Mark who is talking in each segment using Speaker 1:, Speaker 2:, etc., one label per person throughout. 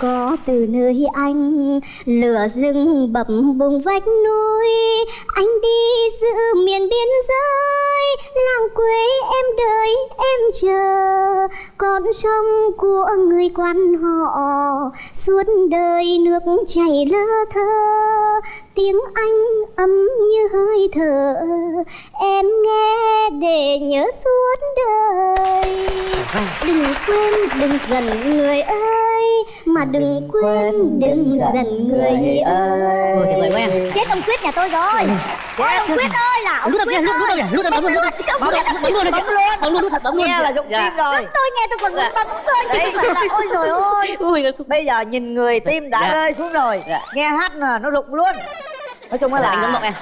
Speaker 1: có từ nơi anh, lửa rừng bập bùng vách núi. Anh đi giữa miền biên giới, làng quê em đợi em chờ. Con sông của người quan họ, suốt đời nước chảy lơ thơ tiếng anh ấm như hơi thở. Em nghe để nhớ suốt đời. Đừng quên đừng giận người ơi mà đừng quên đừng giận người ơi.
Speaker 2: Ôi, tuyệt vời quá em.
Speaker 1: chết ông quyết nhà tôi rồi. Ôi, ông quyết ơi là ông quyết
Speaker 2: lúc đầu
Speaker 1: ơi.
Speaker 2: lúc đầu bấm luôn bấm luôn bấm luôn bấm luôn. bấm luôn thật bấm luôn.
Speaker 3: Nghe là dụng
Speaker 2: Dạ.
Speaker 3: tim rồi.
Speaker 1: Tôi nghe tôi còn muốn bấm thôi chứ
Speaker 3: Đấy.
Speaker 1: ôi rồi ôi
Speaker 3: bây giờ nhìn người tim đã
Speaker 2: Dạ.
Speaker 3: rơi xuống rồi.
Speaker 2: Dạ.
Speaker 3: nghe hát là nó rụng luôn nói chung là
Speaker 2: anh ngưỡng mộ em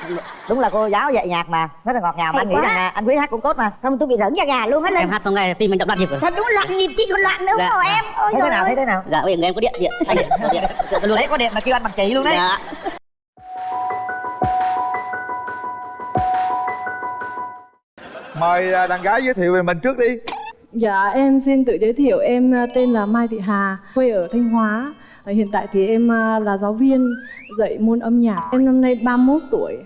Speaker 3: đúng là cô giáo dạy nhạc mà rất là ngọt ngào. Mà anh nghĩ rằng là anh quý hát cũng tốt mà.
Speaker 1: Không tôi bị rỡn da gà luôn hết
Speaker 2: em hát xong ngay tim anh đập loạn nhịp rồi.
Speaker 1: Thật đúng loạn nhịp chị còn loạn nữa
Speaker 2: Dạ.
Speaker 1: rồi em. Ôi
Speaker 3: thế
Speaker 1: trời
Speaker 3: nào thấy thế nào?
Speaker 2: Dạ bây giờ em có điện điện. Anh điện có điện. Tự luôn
Speaker 3: đấy có điện mà kêu anh bằng chị luôn đấy.
Speaker 2: Dạ.
Speaker 4: Mời à, đàn gái giới thiệu về mình trước đi.
Speaker 5: Dạ em xin tự giới thiệu. Em à, tên là Mai Thị Hà quê ở Thanh Hóa Hiện tại thì em à, là giáo viên dạy môn âm nhạc Em năm nay 31 tuổi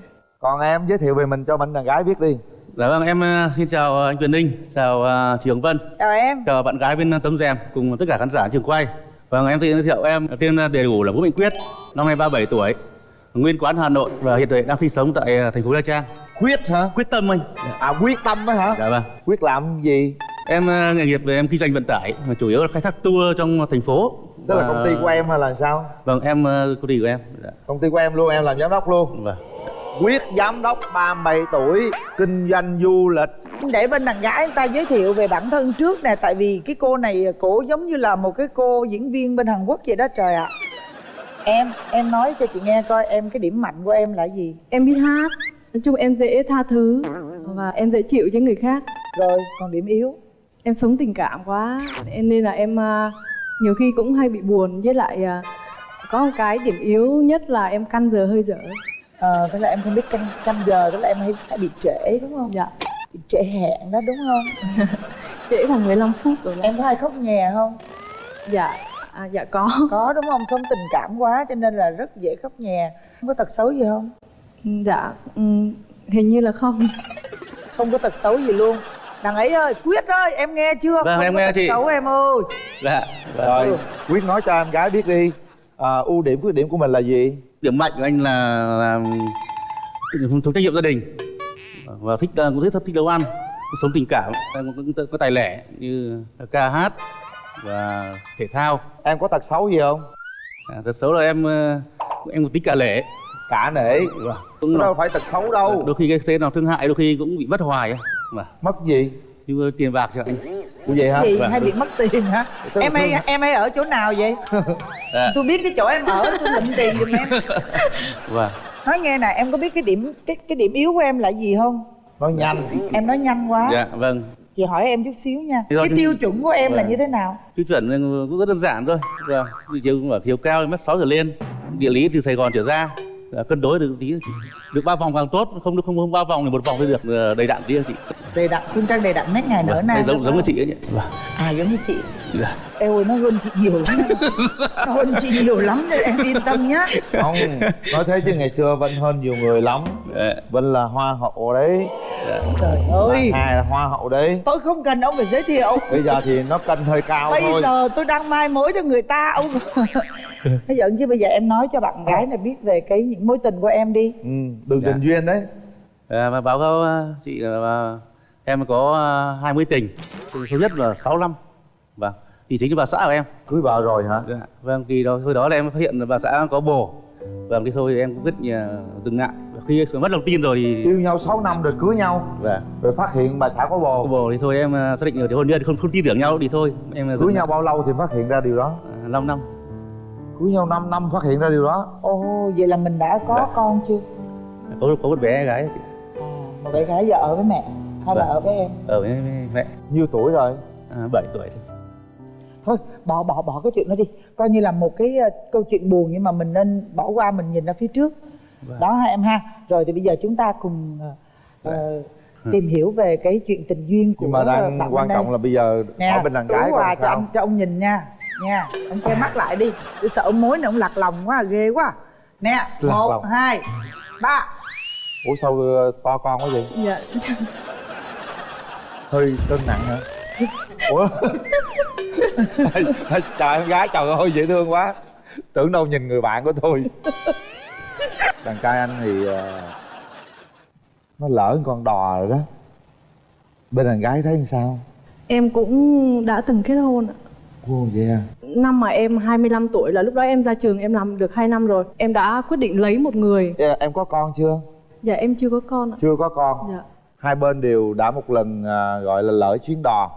Speaker 4: còn em giới thiệu về mình cho mình đàn gái biết đi
Speaker 6: Dạ vâng, em ờ, xin chào anh Quyền Ninh, chào Trường Vân,
Speaker 3: chào em
Speaker 6: chào bạn gái bên Tấm Rèm cùng tất cả khán giả trường quay. Vâng, em xin giới thiệu em tên đầy đủ là Vũ Mạnh Quyết, năm nay 37 tuổi, nguyên quán Hà Nội và hiện tại đang sinh sống tại ờ, thành phố Nha Trang.
Speaker 4: quyết hả
Speaker 6: Quyết tâm anh.
Speaker 4: à quyết tâm á hả
Speaker 6: Dạ vâng.
Speaker 4: quyết làm gì
Speaker 6: Em ờ, nghề nghiệp về em kinh doanh vận tải, mà chủ yếu là khai thác tour trong thành phố.
Speaker 4: Tức là công ty của em hay là sao?
Speaker 6: Vâng, em ờ, công ty của em. Dạ.
Speaker 4: công ty của em luôn em làm giám đốc luôn.
Speaker 6: Vâng.
Speaker 4: quyết giám đốc 37 tuổi kinh doanh du lịch.
Speaker 7: Để bên đàn gái người ta giới thiệu về bản thân trước nè tại vì cái cô này cổ giống như là một cái cô diễn viên bên Hàn Quốc vậy đó trời ạ. Em em nói cho chị nghe coi em cái điểm mạnh của em là gì?
Speaker 5: Em biết hát Nói chung em dễ tha thứ Và em dễ chịu với người khác.
Speaker 7: Rồi còn điểm yếu?
Speaker 5: Em sống tình cảm quá Em- Nên là em à, nhiều khi cũng hay bị buồn Với lại à, có một cái điểm yếu nhất là em căn giờ hơi dở.
Speaker 7: Ờ tức là em không biết canh canh giờ tức là em hay, hay bị trễ đúng không?
Speaker 5: Dạ.
Speaker 7: Bị trễ hẹn đó đúng không?
Speaker 5: Trễ khoảng 15 phút rồi đó.
Speaker 7: em có hay khóc nhè không?
Speaker 5: Dạ à, Dạ có.
Speaker 7: Có đúng không? Sống tình cảm quá cho nên là rất dễ khóc nhè. Không có tật xấu gì không?
Speaker 5: Dạ ừ, Hình như là không.
Speaker 7: Không có tật xấu gì luôn đằng ấy ơi quyết ơi em nghe chưa?
Speaker 6: Vâng,
Speaker 7: không
Speaker 6: em
Speaker 7: có
Speaker 6: nghe
Speaker 7: tật
Speaker 6: chị.
Speaker 7: xấu em ơi.
Speaker 6: Dạ. Vâng.
Speaker 4: rồi quyết nói cho em gái biết đi. À, ưu điểm khuyết điểm của mình là gì?
Speaker 6: Điểm mạnh của anh là là thuộc trách nhiệm gia đình. Và thích ờ, cũng thích thích nấu ăn sống tình cảm em cũng có, có tài lẻ như ca hát và thể thao.
Speaker 4: Em có tật xấu gì không?
Speaker 6: À, thật xấu là em ờ, em một tính cả lễ
Speaker 4: cả nể
Speaker 6: Vâng. cũng
Speaker 4: đâu
Speaker 6: là,
Speaker 4: phải tật xấu đâu
Speaker 6: đôi khi cái thế nào thương hại đôi khi cũng bị mất hoài á. mà
Speaker 4: mất gì
Speaker 6: như tiền bạc cho anh
Speaker 4: của vậy hả
Speaker 7: gì
Speaker 6: Vâng.
Speaker 7: hay bị mất tiền hả em hay em hay ở chỗ nào vậy
Speaker 6: Dạ.
Speaker 7: tôi biết cái chỗ em ở tôi lịnh tiền giùm em
Speaker 6: và
Speaker 7: nói nghe nè em có biết cái điểm cái cái điểm yếu của em là gì không
Speaker 4: nói nhanh
Speaker 7: em nói nhanh quá
Speaker 6: dạ vâng
Speaker 7: chị hỏi em chút xíu nha
Speaker 6: do
Speaker 7: cái tiêu chuẩn của em là
Speaker 6: Vâng.
Speaker 7: như thế nào
Speaker 6: tiêu chuẩn cũng rất đơn giản thôi vâng dụ cũng ở chiều cao mét sáu trở lên địa lý từ sài gòn trở ra Dạ, cân đối được tí được ba vòng càng tốt không được không không ba vòng thì một vòng thì được ờ, đầy đặn tí chị.
Speaker 7: Đầy đặn khuyên trang đầy đặn nét ngày nở
Speaker 6: Vâng,
Speaker 7: nang
Speaker 6: giống giống như chị ấy nhỉ. Vâng.
Speaker 7: À giống như chị.
Speaker 6: Dạ.
Speaker 7: em ơi nó hơn chị nhiều lắm. Nó hơn chị nhiều lắm nên em yên tâm nhá.
Speaker 4: Không nói thế chứ ngày xưa vân hơn nhiều người lắm.
Speaker 6: Dạ.
Speaker 4: vân là hoa hậu đấy.
Speaker 7: Trời ơi.
Speaker 4: hai là hoa hậu đấy.
Speaker 7: Tôi không cần ông phải giới thiệu.
Speaker 4: Bây giờ thì nó cân hơi cao
Speaker 7: bây
Speaker 4: thôi.
Speaker 7: giờ tôi đang mai mối cho người ta ông nó giận chứ bây giờ em nói cho bạn gái này biết về cái những mối tình của em đi.
Speaker 4: Ừ, đường
Speaker 6: Dạ.
Speaker 4: tình duyên đấy.
Speaker 6: À, và báo cáo ờ, chị là em có ờ, 20 tình. Số nhất là 6 năm. Vâng thì chính là bà xã của em.
Speaker 4: Cưới vợ rồi hả?
Speaker 6: Dạ. vâng thì đó hồi đó là em phát hiện là bà xã có bồ. Vâng cái thôi em cũng rất từng ngại. Khi mất lòng tin rồi thì
Speaker 4: yêu nhau 6 năm rồi cưới nhau.
Speaker 6: Vâng
Speaker 4: rồi phát hiện bà xã có bồ.
Speaker 6: Có bồ thì thôi em ờ, xác định rồi thì hôn nhân không không tin tưởng nhau thì thôi. Em
Speaker 4: cưới nhau bao lâu thì phát hiện ra điều đó?
Speaker 6: À, 5 năm
Speaker 4: cưới nhau 5 năm phát hiện ra điều đó.
Speaker 7: Ồ vậy là mình đã có
Speaker 6: Dạ.
Speaker 7: con chưa?
Speaker 6: Có có một bé gái chị.
Speaker 7: À, một bé gái giờ ở với mẹ hay là
Speaker 6: Dạ.
Speaker 7: ở với em?
Speaker 6: Ở với mẹ.
Speaker 4: Nhiêu tuổi rồi?
Speaker 6: À, 7 tuổi thôi.
Speaker 7: Thôi bỏ bỏ bỏ cái chuyện đó đi. Coi như là một cái ờ, câu chuyện buồn nhưng mà mình nên bỏ qua mình nhìn ra phía trước.
Speaker 6: Vâng.
Speaker 7: đó ha em ha. Rồi thì bây giờ chúng ta cùng ờ, ờ, tìm hiểu về cái chuyện tình duyên của
Speaker 4: nhưng mà đang
Speaker 7: bạn
Speaker 4: quan
Speaker 7: đây.
Speaker 4: trọng là bây giờ
Speaker 7: nè
Speaker 4: bên đàn gái
Speaker 7: à,
Speaker 4: còn
Speaker 7: cho
Speaker 4: sao?
Speaker 7: anh cho ông nhìn nha. Nha ông che mắt lại đi. Tôi sợ ông mối này ông lạc lòng quá ghê quá. Nè
Speaker 4: Lạc
Speaker 7: một
Speaker 4: lòng.
Speaker 7: hai ba.
Speaker 4: Ủa sao ờ, to con quá vậy?
Speaker 5: Dạ.
Speaker 4: Hơi cân nặng hả? Ủa? Trời em gái trời ơi dễ thương quá. Tưởng đâu nhìn người bạn của tôi. Đàn trai anh thì ờ, nó lỡ con đò rồi đó. Bên đàn gái thấy sao?
Speaker 5: Em cũng đã từng kết hôn ạ.
Speaker 4: Ồ vậy à?
Speaker 5: Năm mà em 25 tuổi là lúc đó em ra trường em làm được 2 năm rồi. Em đã quyết định lấy một người.
Speaker 4: Dạ, em có con chưa?
Speaker 5: Dạ em chưa có con ạ.
Speaker 4: Chưa có con.
Speaker 5: Dạ.
Speaker 4: Hai bên đều đã một lần à, gọi là lỡ chuyến đò.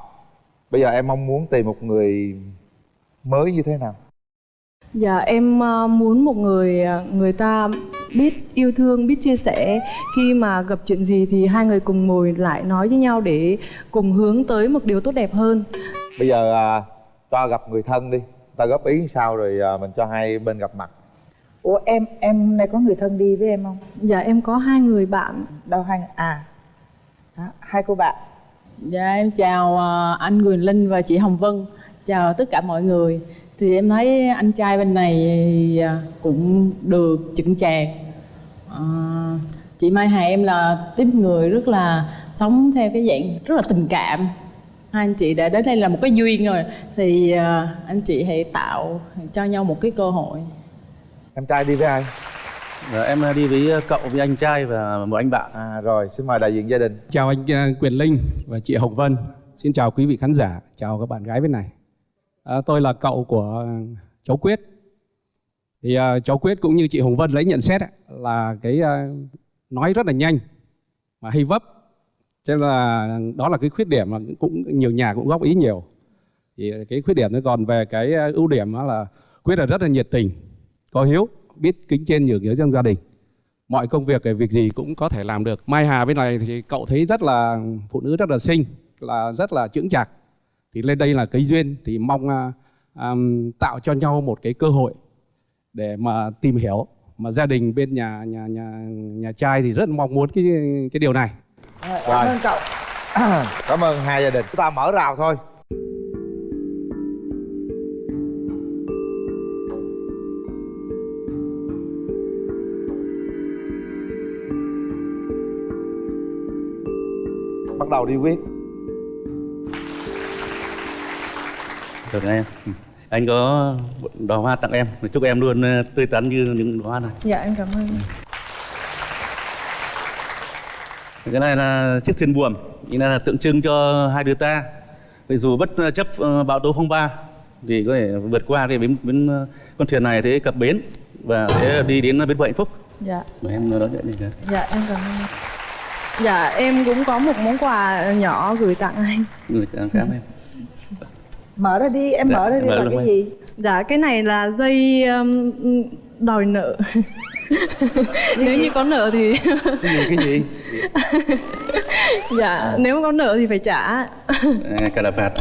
Speaker 4: Bây giờ em mong muốn tìm một người mới như thế nào
Speaker 5: Dạ em ờ, muốn một người ờ, người ta biết yêu thương, biết chia sẻ. Khi mà gặp chuyện gì thì hai người cùng ngồi lại nói với nhau để cùng hướng tới một điều tốt đẹp hơn.
Speaker 4: Bây giờ à, cho gặp người thân đi. Ta góp ý sao rồi à, mình cho hai bên gặp mặt.
Speaker 7: Ủa em em hôm nay có người thân đi với em không?
Speaker 5: Dạ em có hai người bạn.
Speaker 7: Đâu hai à. Đó, hai cô bạn.
Speaker 8: Dạ em chào ờ, anh Quyền Linh và chị Hồng Vân. Chào tất cả mọi người Thì em thấy anh trai bên này ờ, cũng được chững chạc. Ờ, Chị Mai Hà em là tiếp người rất là sống theo cái dạng rất là tình cảm. Hai anh chị đã đến đây là một cái duyên rồi. Thì ờ, anh chị hãy tạo cho nhau một cái cơ hội.
Speaker 4: Em trai đi với ai?
Speaker 6: Dạ, em đi với cậu với anh trai và một anh bạn.
Speaker 4: À rồi xin mời đại diện gia đình.
Speaker 9: Chào anh Quyền Linh và chị Hồng Vân. Xin chào quý vị khán giả, chào các bạn gái bên này. À, tôi là cậu của ờ, cháu Quyết. Thì à, cháu Quyết cũng như chị Hồng Vân lấy nhận xét ấy, là cái à, nói rất là nhanh mà hay vấp. Cho nên là đó là cái khuyết điểm mà cũng nhiều nhà cũng góp ý nhiều. Thì cái khuyết điểm nó còn về cái ưu điểm đó là Quyết là rất là nhiệt tình, có hiếu, biết kính trên nhường dưới trong gia đình mọi công việc cái việc gì cũng có thể làm được mai hà bên này thì cậu thấy rất là phụ nữ rất là xinh là rất là chững chạc thì lên đây là cái duyên thì mong à, à, tạo cho nhau một cái cơ hội để mà tìm hiểu. Mà gia đình bên nhà nhà nhà nhà trai thì rất mong muốn cái cái điều này.
Speaker 7: Rồi, cảm ơn cậu.
Speaker 4: Cảm ơn hai gia đình. Chúng ta mở rào thôi. Bắt đầu đi quyết
Speaker 6: được em. Ừ. anh có đóa hoa tặng em. Chúc em luôn ờ, tươi tắn như những đóa hoa này.
Speaker 5: Dạ em cảm ơn.
Speaker 6: Cái này là chiếc thuyền buồm. Ini là tượng trưng cho hai đứa ta. Thì dù bất chấp ờ, bão tố phong ba thì có thể vượt qua cái bến, bến ờ, con thuyền này thế cập bến và sẽ đi đến bến bờ hạnh phúc.
Speaker 5: Dạ.
Speaker 6: Mời em đón nhận đi
Speaker 5: dạ em cảm ơn. Dạ em cũng có một món quà nhỏ gửi tặng anh.
Speaker 6: Người cảm cảm em
Speaker 7: mở ra đi em
Speaker 6: Dạ,
Speaker 7: mở ra đi
Speaker 6: mở
Speaker 7: là cái
Speaker 6: em.
Speaker 7: gì?
Speaker 5: Dạ cái này là dây um, đòi nợ. Nếu như có nợ thì
Speaker 4: cái gì cái gì?
Speaker 5: Dạ nếu mà có nợ thì phải trả.
Speaker 6: À, cà là phạt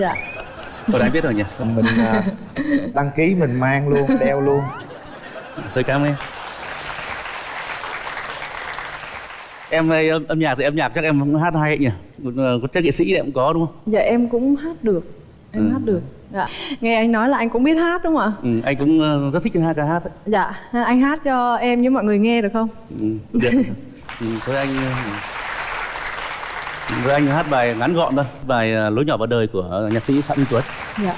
Speaker 5: Dạ.
Speaker 6: Tôi đã biết rồi nhỉ?
Speaker 4: Mình à, đăng ký mình mang luôn đeo luôn.
Speaker 6: Tôi cảm ơn em. Âm, âm nhạc thì âm nhạc chắc em cũng hát hay nhỉ? Ờ, có chắc nghệ sĩ thì em cũng có đúng không?
Speaker 5: Dạ em cũng hát được Em
Speaker 6: Ừ.
Speaker 5: hát được Dạ Nghe anh nói là anh cũng biết hát đúng không ạ?
Speaker 6: ừ, anh cũng ờ, rất thích hát ca hát ấy.
Speaker 5: Dạ anh hát cho em với mọi người nghe được không?
Speaker 6: ừ, được ừ, với anh ờ, với anh hát bài ngắn gọn thôi bài ờ, lối nhỏ vào đời của nhạc sĩ phạm minh tuấn
Speaker 5: Dạ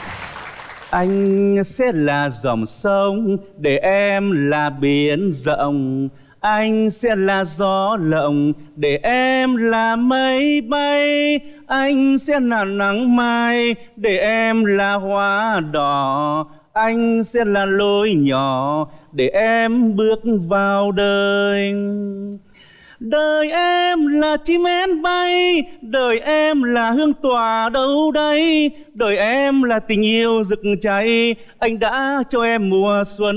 Speaker 6: Anh sẽ là dòng sông để em là biển rộng anh sẽ là gió lộng để em là mây bay. Anh sẽ là nắng mai để em là hoa đỏ. Anh sẽ là lối nhỏ để em bước vào đời. Đời em là chim én bay, đời em là hương tỏa đâu đây, đời em là tình yêu rực cháy, anh đã cho em mùa xuân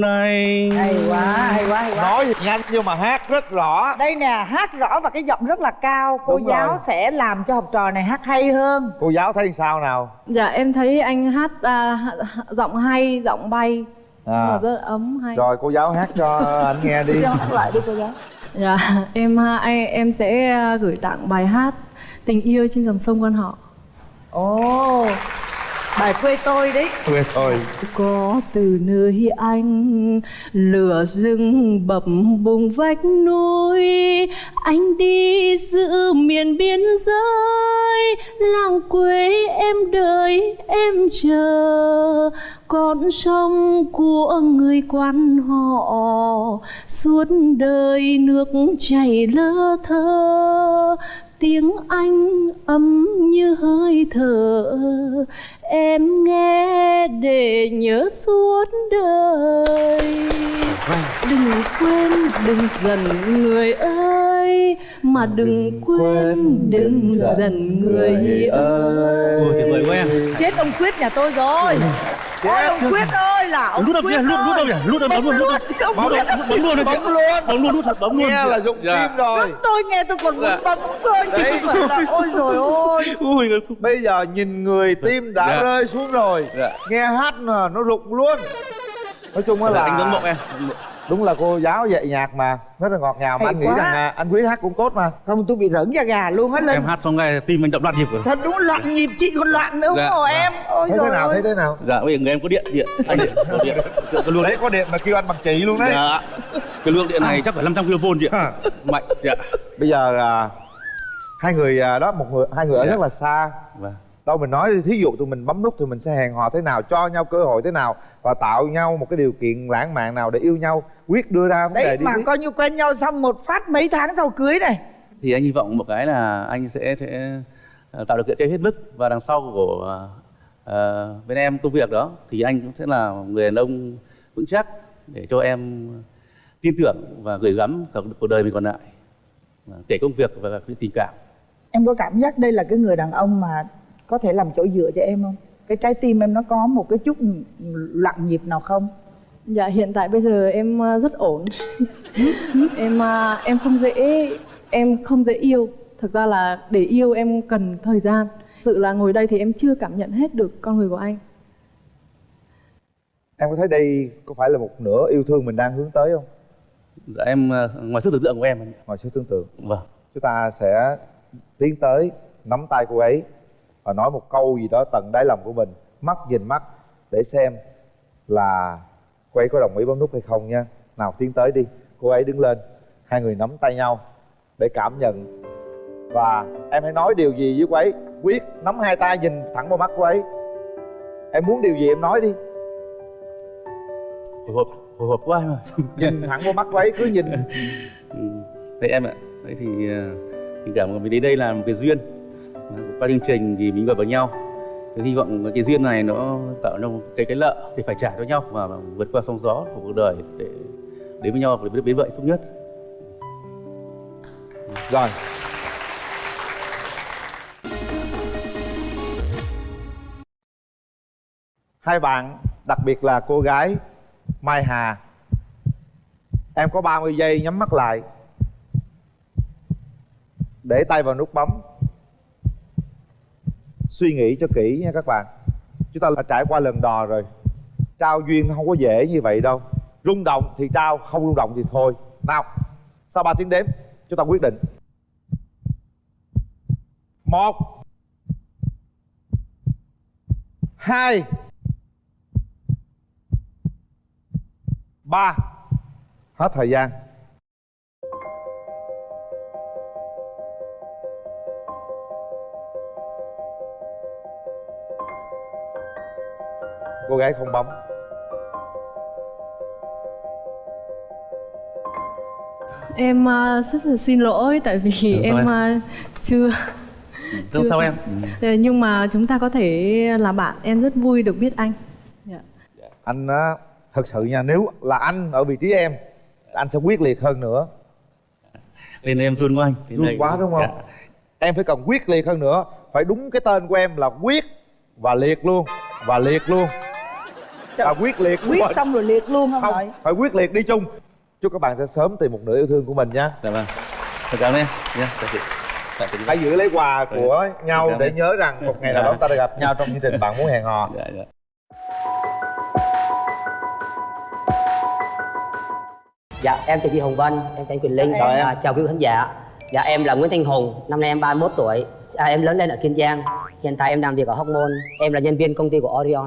Speaker 6: này.
Speaker 7: hay quá hay quá hay quá.
Speaker 4: Nói thì nhanh nhưng mà hát rất rõ.
Speaker 7: Đây nè hát rõ và cái giọng rất là cao. Cô
Speaker 4: Đúng
Speaker 7: giáo
Speaker 4: rồi.
Speaker 7: sẽ làm cho học trò này hát hay hơn.
Speaker 4: Cô giáo thấy sao nào?
Speaker 5: Dạ em thấy anh hát à, giọng hay, giọng bay.
Speaker 4: À,
Speaker 5: rất ấm hay.
Speaker 4: Rồi cô giáo hát cho anh nghe đi.
Speaker 7: Cho hát lại đi cô giáo
Speaker 5: Dạ, em à, ai- em sẽ à, gửi tặng bài hát Tình yêu trên dòng sông quan họ.
Speaker 7: ồ bài quê tôi đấy.
Speaker 4: Quê thôi
Speaker 5: Có từ nơi anh lửa rừng bập bùng vách núi. Anh đi giữ miền biên giới. Làng quê em đợi em chờ. Con sông của người quan họ. Suốt đời nước chảy lơ thơ tiếng anh ấm như hơi thở. Em nghe để nhớ suốt đời. Đừng quên đừng dần người ơi mà đừng quên đừng dần người ơi.
Speaker 6: ôi tuyệt vời quá em.
Speaker 7: Chết ông quyết nhà tôi rồi Ôi ông quyết ơi là ông
Speaker 6: lút
Speaker 7: quyết
Speaker 6: kìa lút lút đâu kìa lút đâu bấm luôn lút đâu bấm luôn bấm luôn
Speaker 4: bấm luôn.
Speaker 6: Bấm luôn lút thật bấm luôn
Speaker 4: nghe là dụng
Speaker 6: Dạ.
Speaker 4: tim rồi.
Speaker 7: Tôi nghe tôi còn muốn
Speaker 6: Dạ.
Speaker 7: bấm cơ
Speaker 4: Đấy.
Speaker 7: ôi rồi ôi
Speaker 6: ui
Speaker 4: bây giờ nhìn người tim đã
Speaker 6: Dạ.
Speaker 4: rơi xuống rồi.
Speaker 6: Dạ.
Speaker 4: nghe hát là nó rụng luôn. Nói chung
Speaker 6: là anh ngưỡng mộ em
Speaker 4: đúng là cô giáo dạy nhạc mà. Rất là ngọt ngào mà
Speaker 7: Hay
Speaker 4: anh nghĩ
Speaker 7: quá.
Speaker 4: rằng à, anh quý hát cũng tốt mà.
Speaker 7: Không tôi bị rỡn da gà luôn á lên
Speaker 6: em hát xong ngay tim anh đậm loạn nhịp rồi.
Speaker 7: Thật đúng loạn nhịp chị còn loạn nữa
Speaker 6: Dạ.
Speaker 7: rồi em. Ôi
Speaker 4: thấy
Speaker 7: rồi
Speaker 4: thế nào
Speaker 7: ôi.
Speaker 4: thấy thế nào?
Speaker 6: Dạ bây giờ người em có điện điện. Anh điện có điện. Cái luồng
Speaker 4: đấy có điện mà kêu anh bằng chị luôn đấy.
Speaker 6: Dạ. Cái lượng điện này chắc phải 500 kV chị ạ mạnh dạ.
Speaker 4: Bây giờ à, hai người à, đó một người hai người ở
Speaker 6: Dạ.
Speaker 4: rất là xa.
Speaker 6: Vâng
Speaker 4: đâu mình nói đi, thí dụ tụi mình bấm nút thì mình sẽ hẹn hò thế nào cho nhau cơ hội thế nào và tạo nhau một cái điều kiện lãng mạn nào để yêu nhau quyết đưa ra vấn đề
Speaker 7: đấy
Speaker 4: đi
Speaker 7: mà
Speaker 4: biết.
Speaker 7: coi như quen nhau xong một phát mấy tháng sau cưới này
Speaker 6: thì anh hy vọng một cái là anh sẽ sẽ ờ, tạo điều kiện cho em hết mức và đằng sau của ờ, bên em công việc đó thì anh cũng sẽ là người đàn ông vững chắc để cho em tin tưởng và gửi gắm cả cuộc đời mình còn lại Và kể công việc và cái tình cảm
Speaker 7: em có cảm giác đây là cái người đàn ông mà có thể làm chỗ dựa cho em không? Cái trái tim em nó có một cái chút loạn nhịp nào không?
Speaker 5: Dạ hiện tại bây giờ em à, rất ổn. Em à, em không dễ em không dễ yêu. Thực ra là để yêu em cần thời gian. Sự là ngồi đây thì em chưa cảm nhận hết được con người của anh.
Speaker 4: Em có thấy đây có phải là một nửa yêu thương mình đang hướng tới không?
Speaker 6: Dạ em ờ, ngoài sức tưởng tượng của em.
Speaker 4: Ngoài sự tưởng tượng.
Speaker 6: Vâng.
Speaker 4: Chúng ta sẽ tiến tới nắm tay cô ấy và nói một câu gì đó tận đáy lòng của mình mắt nhìn mắt để xem là cô ấy có đồng ý bấm nút hay không nha. Nào tiến tới đi. Cô ấy đứng lên hai người nắm tay nhau để cảm nhận. Và em hãy nói điều gì với cô ấy? Quyết nắm hai tay nhìn thẳng vào mắt cô ấy. Em muốn điều gì em nói đi.
Speaker 6: Hồi hộp hồi hộp quá em ơi
Speaker 4: nhìn thẳng vào mắt cô ấy cứ nhìn.
Speaker 6: Ừ. Thế em ạ, đấy thì ờ, tình cảm của mình đến đây là một cái duyên qua chương trình thì mình gặp vào nhau. Thì hy vọng cái duyên này nó tạo ra cái cái lợi thì phải trả cho nhau và vượt qua sóng gió của cuộc đời để đến với nhau để đến vậy tốt nhất.
Speaker 4: Rồi. Hai bạn, đặc biệt là cô gái mai hà. Em có 30 giây nhắm mắt lại để tay vào nút bấm suy nghĩ cho kỹ nha các bạn. Chúng ta đã trải qua lần đò rồi. Trao duyên nó không có dễ như vậy đâu. Rung động thì trao, không rung động thì thôi. Nào sau 3 tiếng đếm? Chúng ta quyết định. Một, hai, ba. Hết thời gian. Cô gái không bấm
Speaker 5: Em à, rất là xin lỗi tại vì em
Speaker 6: em?
Speaker 5: à, chưa
Speaker 6: Đâu
Speaker 5: Chưa.
Speaker 6: sao em?
Speaker 5: Ờ, Nhưng mà chúng ta có thể là bạn Em rất vui được biết anh Dạ.
Speaker 4: anh á thật sự nha nếu là anh ở vị trí em anh sẽ quyết liệt hơn nữa
Speaker 6: đây em run quá anh
Speaker 4: run quá đúng không
Speaker 6: Dạ.
Speaker 4: em phải cần quyết liệt hơn nữa phải đúng cái tên của em là quyết và liệt luôn và liệt luôn và quyết liệt
Speaker 7: quyết
Speaker 4: Không,
Speaker 7: xong rồi liệt luôn không,
Speaker 4: không
Speaker 7: đợi
Speaker 4: phải quyết liệt đi chung chúc các bạn sẽ sớm tìm một nửa yêu thương của mình nhé
Speaker 6: Dạ vâng Thật cảm ơn em Nha, chào chị Chào
Speaker 4: hãy giữ lấy quà của nhau
Speaker 6: Cảm
Speaker 4: để nhớ rằng một ngày nào đó
Speaker 6: Dạ.
Speaker 4: ta đã gặp nhau trong chương trình bạn muốn hẹn hò
Speaker 6: Dạ, dạ.
Speaker 10: Dạ, em chào chị Hồng Vân, em chào Quỳnh Linh,
Speaker 7: Chào em.
Speaker 10: à, chào quý khán giả. Dạ, em là Nguyễn Thanh Hùng, năm nay em 31 tuổi. À, em lớn lên ở Kiên Giang. Hiện tại em làm việc ở Hóc Môn. Em là nhân viên công ty của Orion.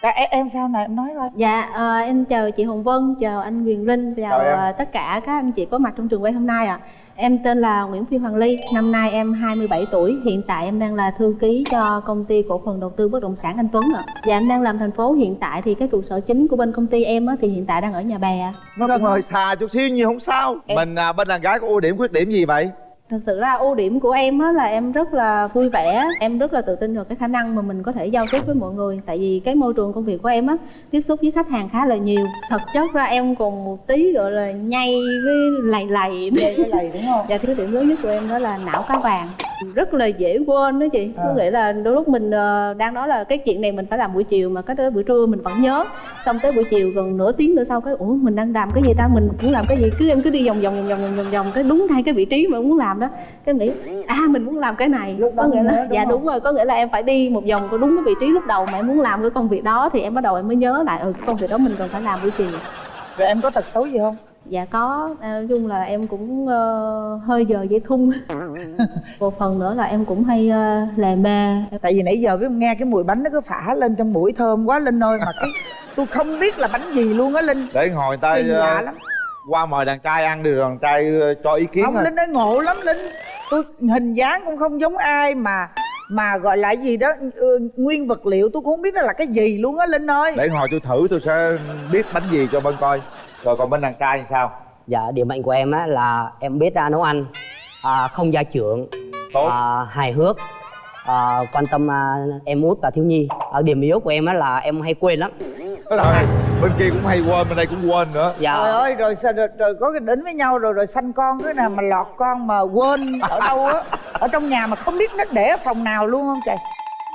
Speaker 7: À, em, em sao này em nói coi
Speaker 11: Dạ, ờ, em chào chị Hồng Vân, chào anh Quyền Linh, chào
Speaker 4: em.
Speaker 11: ờ, tất cả các anh chị có mặt trong trường quay hôm nay ạ. Em tên là Nguyễn Phi Hoàng Ly, năm nay em 27 tuổi, hiện tại em đang là thư ký cho công ty cổ phần đầu tư bất động sản Anh Tuấn ạ. Dạ em đang làm thành phố hiện tại thì cái trụ sở chính của bên công ty em á, thì hiện tại đang ở nhà bè ạ.
Speaker 4: nó cũng hơi xa chút xíu nhưng không sao mình à, bên đàn gái có ưu điểm khuyết điểm gì vậy
Speaker 11: Thật sự ra ưu điểm của em á là em rất là vui vẻ, em rất là tự tin vào cái khả năng mà mình có thể giao tiếp với mọi người. Tại vì cái môi trường công việc của em á tiếp xúc với khách hàng khá là nhiều. Thật chất ra em còn một tí gọi là nhây với lầy lầy.
Speaker 7: Cái này đúng không
Speaker 11: Dạ thì cái điểm lớn nhất của em đó là não cá vàng rất là dễ quên đó chị
Speaker 7: À.
Speaker 11: có nghĩa là đôi lúc mình ờ, đang nói là cái chuyện này mình phải làm buổi chiều mà cái đó buổi trưa mình vẫn nhớ xong tới buổi chiều gần nửa tiếng nữa sau cái ủa mình đang làm cái gì ta mình muốn làm cái gì cứ em cứ đi vòng vòng vòng vòng vòng vòng cái đúng ngay cái vị trí mà muốn làm đó. Cái nghĩ à mình muốn làm cái này.
Speaker 7: Lúc
Speaker 11: có nghĩa là
Speaker 7: đúng
Speaker 11: dạ
Speaker 7: không?
Speaker 11: đúng rồi có nghĩa là em phải đi một vòng có đúng cái vị trí lúc đầu mà em muốn làm cái công việc đó thì em bắt đầu em mới nhớ lại ừ cái công việc đó mình cần phải làm buổi chiều
Speaker 7: rồi em có tật xấu gì không?
Speaker 11: Dạ có, à, nói chung là em cũng ờ, hơi giờ dây thun. Một phần nữa là em cũng hay uh, lề mê
Speaker 7: tại vì nãy giờ với nghe cái mùi bánh nó cứ phả lên trong mũi thơm quá linh ơi mà cái tôi không biết là bánh gì luôn á linh
Speaker 4: để ngồi người ta
Speaker 7: Kỳ lạ
Speaker 4: ờ,
Speaker 7: lắm
Speaker 4: qua mời đàn trai ăn đi rồi đàn trai ờ, cho ý kiến
Speaker 7: không
Speaker 4: thôi.
Speaker 7: linh ơi ngộ lắm linh tôi hình dáng cũng không giống ai mà mà gọi là gì đó ừ, nguyên vật liệu tôi cũng không biết nó là cái gì luôn á linh ơi
Speaker 4: để ngồi tôi thử tôi sẽ biết bánh gì cho bên coi rồi còn bên đàn trai thì sao
Speaker 10: Dạ, điểm mạnh của em á là em biết à, nấu ăn, à, không gia trưởng,
Speaker 4: tốt
Speaker 10: à, hài hước, à, quan tâm à, em út và thiếu nhi. À, điểm yếu của em á là em hay quên lắm.
Speaker 4: rồi bên kia cũng hay quên bên đây cũng quên nữa
Speaker 10: Dạ.
Speaker 7: trời ơi rồi sao rồi, rồi có cái đến với nhau rồi rồi sanh con cái nào mà lọt con mà quên ở đâu á ở trong nhà mà không biết nó để ở phòng nào luôn không trời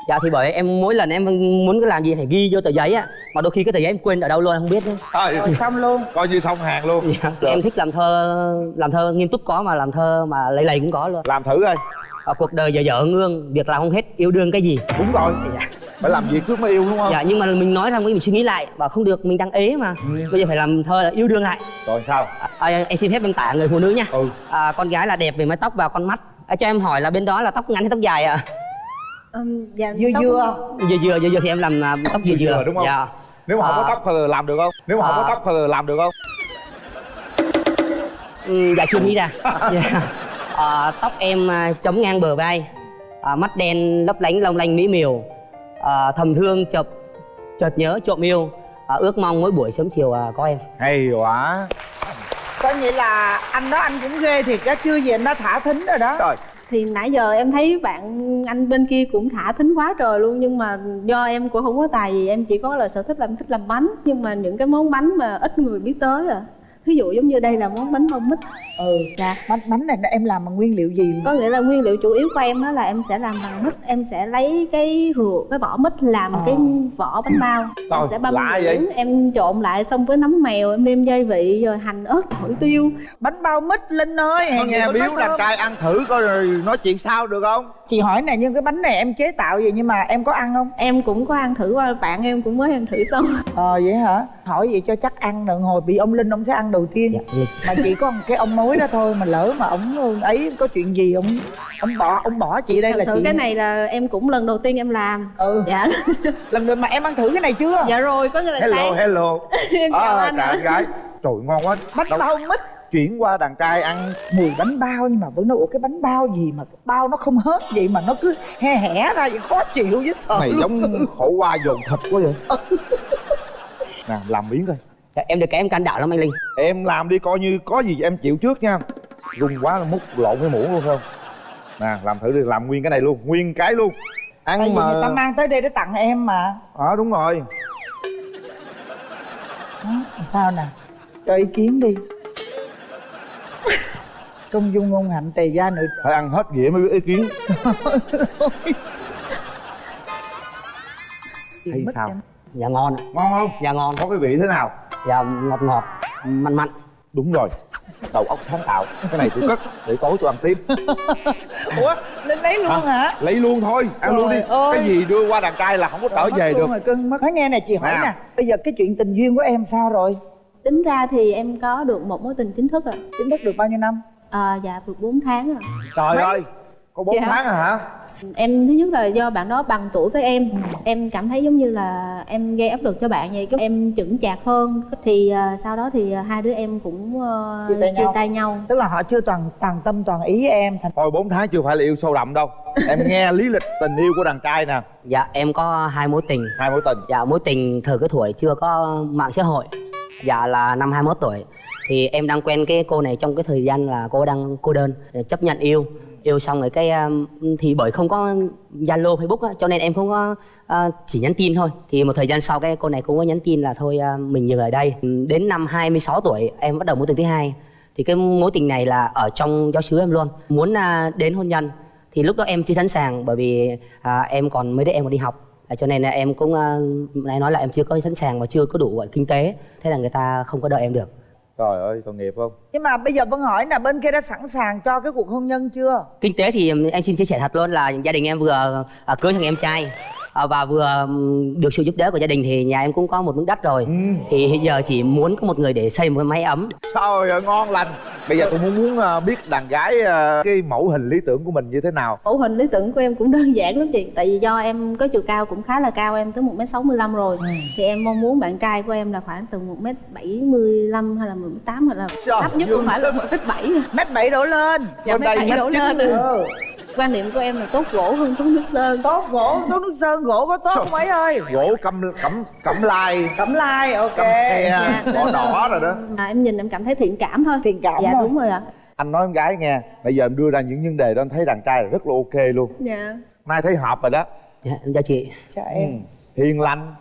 Speaker 10: Dạ thì bởi em mỗi lần em muốn cái làm gì phải ghi vô tờ giấy á, mà đôi khi cái tờ giấy em quên ở đâu luôn em không biết nữa.
Speaker 4: thôi
Speaker 7: rồi xong luôn
Speaker 4: coi như xong hàng luôn
Speaker 10: Dạ. Em thích làm thơ, làm thơ nghiêm túc có mà làm thơ mà lầy lầy cũng có luôn.
Speaker 4: làm thử coi
Speaker 10: À, cuộc đời dở dở ngương, việc làm không hết, yêu đương cái gì.
Speaker 4: đúng rồi phải làm việc trước mới yêu đúng không
Speaker 10: Dạ nhưng mà mình nói rằng mình suy nghĩ lại, bảo không được mình đang ế mà. Bây giờ phải làm thơ là yêu đương lại.
Speaker 4: rồi sao
Speaker 10: À, à, em xin phép em tả người phụ nữ nha.
Speaker 4: ừ
Speaker 10: À, con gái là đẹp về mái tóc và con mắt. À, cho em hỏi là bên đó là tóc ngắn hay tóc dài ạ?
Speaker 11: Ừm, dạ,
Speaker 7: dưa
Speaker 11: tóc-
Speaker 7: dưa
Speaker 10: Dừa dừa dừa dừa thì em làm à, tóc dừa
Speaker 4: Dừa
Speaker 10: dừa
Speaker 4: dừa, đúng không?
Speaker 10: Dạ.
Speaker 4: nếu mà không có
Speaker 10: À.
Speaker 4: tóc thì làm được không nếu mà không có
Speaker 10: À.
Speaker 4: tóc thì làm được không
Speaker 10: Ừ, dạ chưa nghĩ ra. Dạ. À, tóc em à, chấm ngang bờ vai, à, mắt đen lấp lánh long lanh mỹ miều, à, thầm thương chợt chợt nhớ trộm yêu, à, ước mong mỗi buổi sớm chiều à, có em.
Speaker 4: hay quá.
Speaker 7: Coi như là anh đó anh cũng ghê thiệt á chưa gì anh đã thả thính rồi đó.
Speaker 4: Trời.
Speaker 11: Thì nãy giờ em thấy bạn anh bên kia cũng thả thính quá trời luôn Nhưng mà do em cũng không có tài gì Em chỉ có là sở thích làm thích làm bánh. Nhưng mà những cái món bánh mà ít người biết tới à Ví dụ giống như đây là món bánh bông mít.
Speaker 7: Ừ
Speaker 11: Dạ
Speaker 7: bánh bánh này em làm bằng nguyên liệu gì?
Speaker 11: Có nghĩa là nguyên liệu chủ yếu của em á là em sẽ làm bằng mít em sẽ lấy cái ruột cái vỏ mít làm
Speaker 7: Ờ.
Speaker 11: cái vỏ bánh bao.
Speaker 4: Trời,
Speaker 11: em sẽ băm nhuyễn, em trộn lại xong với nấm mèo em nêm gia vị rồi hành ớt thổi tiêu.
Speaker 7: Bánh bao mít linh ơi gì
Speaker 4: nghe biếu
Speaker 7: thơm.
Speaker 4: trai ăn thử coi rồi nói chuyện sao được không
Speaker 7: chị hỏi này nhưng cái bánh này em chế tạo gì nhưng mà em có ăn không?
Speaker 11: Em cũng có ăn thử qua bạn em cũng mới ăn thử xong.
Speaker 7: Ờ vậy hả? Hỏi vậy cho chắc ăn đừng hồi bị ông linh ông sẽ ăn đầu tiên.
Speaker 10: Dạ,
Speaker 7: mà chỉ có một cái ông mối đó thôi mà lỡ mà ông ấy có chuyện gì ông ông bỏ ông bỏ chị đây
Speaker 11: thật
Speaker 7: là
Speaker 11: sự
Speaker 7: chị.
Speaker 11: cái này là em cũng lần đầu tiên em làm.
Speaker 7: Ừ.
Speaker 11: Dạ.
Speaker 7: Lần rồi mà em ăn thử cái này chưa?
Speaker 11: Dạ rồi có nghĩa là
Speaker 4: hello
Speaker 11: sáng.
Speaker 4: hello.
Speaker 11: Em chào
Speaker 4: à,
Speaker 11: anh
Speaker 4: trời
Speaker 11: ạ.
Speaker 4: anh gái. Trời ngon quá.
Speaker 7: Bánh
Speaker 4: Đâu-
Speaker 7: bao mít
Speaker 4: chuyển qua đàn trai ăn
Speaker 7: mùi bánh bao nhưng mà vẫn nói ủa cái bánh bao gì mà bao nó không hết vậy mà nó cứ he hẻ ra vậy? Khó chịu với sợ
Speaker 4: này
Speaker 7: luôn.
Speaker 4: giống khổ qua dồn thịt quá vậy. Nè làm miếng coi.
Speaker 10: Dạ, em được cái em can đảm lắm anh Linh.
Speaker 4: em làm đi coi như có gì em chịu trước nha. Rung quá là múc lộn cái muỗng luôn không? Nè làm thử đi làm nguyên cái này luôn nguyên cái luôn.
Speaker 7: Tại
Speaker 4: ăn
Speaker 7: vì
Speaker 4: mà
Speaker 7: người ta mang tới đây để tặng em mà.
Speaker 4: Ờ đúng rồi.
Speaker 7: Đó, sao nè? Cho ý kiến đi công dung ngôn hạnh tề gia nữ
Speaker 4: phải ăn hết dĩa mới biết ý kiến Thấy sao?
Speaker 7: em.
Speaker 10: Dạ ngon ạ.
Speaker 4: ngon không
Speaker 10: Dạ ngon.
Speaker 4: có cái vị thế nào
Speaker 10: Dạ ngọt ngọt, mặn mặn.
Speaker 4: đúng rồi đầu óc sáng tạo cái này tôi cất để tối tôi ăn tiếp
Speaker 7: ủa lên lấy luôn
Speaker 4: Hả?
Speaker 7: hả
Speaker 4: lấy luôn thôi ăn luôn đi
Speaker 7: ơi.
Speaker 4: cái gì đưa qua đàn trai là không có trở về
Speaker 7: luôn
Speaker 4: được
Speaker 7: rồi cưng mất nói nghe nè chị hỏi
Speaker 4: Nào.
Speaker 7: nè bây giờ cái chuyện tình duyên của em sao rồi
Speaker 11: tính ra thì em có được một mối tình chính thức ạ
Speaker 7: chính thức được bao nhiêu năm
Speaker 11: à, dạ được 4 tháng ạ
Speaker 4: trời ơi có 4
Speaker 11: Dạ.
Speaker 4: tháng à hả?
Speaker 11: Em thứ nhất là do bạn đó bằng tuổi với em. Em cảm thấy giống như là em gây áp lực cho bạn vậy em chững chạc hơn. Thì à, sau đó thì à, hai đứa em cũng à,
Speaker 7: Chia tay nhau.
Speaker 11: tay nhau.
Speaker 7: Tức là họ chưa toàn toàn tâm toàn ý em thành
Speaker 4: thôi 4 tháng chưa phải là yêu sâu đậm đâu. Em nghe lý lịch tình yêu của đàn trai nè.
Speaker 10: Dạ em có hai mối tình.
Speaker 4: Hai mối tình.
Speaker 10: Dạ mối tình thời cái tuổi chưa có mạng xã hội. Dạ là năm 21 tuổi thì em đang quen cái cô này trong cái thời gian là cô đang cô đơn chấp nhận yêu. Yêu xong rồi cái thì bởi không có zalo facebook á, cho nên em không có uh, chỉ nhắn tin thôi. Thì một thời gian sau cái cô này cũng có nhắn tin là thôi uh, mình dừng ở đây. Đến năm 26 tuổi em bắt đầu mối tình thứ hai. Thì cái mối tình này là ở trong giáo xứ em luôn. Muốn uh, đến hôn nhân thì lúc đó em chưa sẵn sàng bởi vì em còn mới đứa em còn đi học. À, cho nên là em cũng à, nãy nói là em chưa có sẵn sàng và chưa có đủ kinh tế. Thế là người ta không có đợi em được
Speaker 4: trời ơi tội nghiệp không?
Speaker 7: Nhưng mà bây giờ vân hỏi là bên kia đã sẵn sàng cho cái cuộc hôn nhân chưa?
Speaker 10: Kinh tế thì em xin chia sẻ thật luôn là gia đình em vừa à, cưới thằng em trai à, và vừa được sự giúp đỡ của gia đình thì nhà em cũng có một miếng đất rồi. Thì hiện giờ chỉ muốn có một người để xây một cái máy ấm.
Speaker 4: Trời ơi ngon lành. Bây giờ tôi muốn muốn ờ, biết đàn gái ờ, cái mẫu hình lý tưởng của mình như thế nào.
Speaker 11: Mẫu hình lý tưởng của em cũng đơn giản lắm chị. Tại vì do em có chiều cao cũng khá là cao em tới một m sáu rồi. Thì em mong muốn bạn trai của em là khoảng từ một m bảy mươi lăm hay là một m tám hoặc là thấp nhất cũng phải là một m bảy.
Speaker 7: mét bảy đổ lên.
Speaker 11: Dạ mét bảy đổ lên.
Speaker 7: ừ.
Speaker 11: Quan điểm của em là tốt gỗ hơn tốt nước sơn.
Speaker 7: Tốt gỗ tốt nước sơn gỗ có tốt không ấy ơi?
Speaker 4: gỗ cẩm cẩm cẩm lai.
Speaker 7: Cẩm lai ok.
Speaker 4: Cẩm xe
Speaker 11: Dạ,
Speaker 4: đỏ rồi đó.
Speaker 11: À, em nhìn em cảm thấy thiện cảm thôi.
Speaker 7: Thiện cảm
Speaker 11: dạ
Speaker 7: thôi.
Speaker 11: đúng rồi ạ.
Speaker 4: Anh nói em gái nghe bây giờ em đưa ra những vấn đề đó anh thấy đàn trai là rất là ok luôn.
Speaker 11: Dạ.
Speaker 4: Nay thấy hợp rồi đó.
Speaker 10: Dạ em chào chị.
Speaker 7: Chào
Speaker 4: ừ.
Speaker 7: em
Speaker 4: hiền lành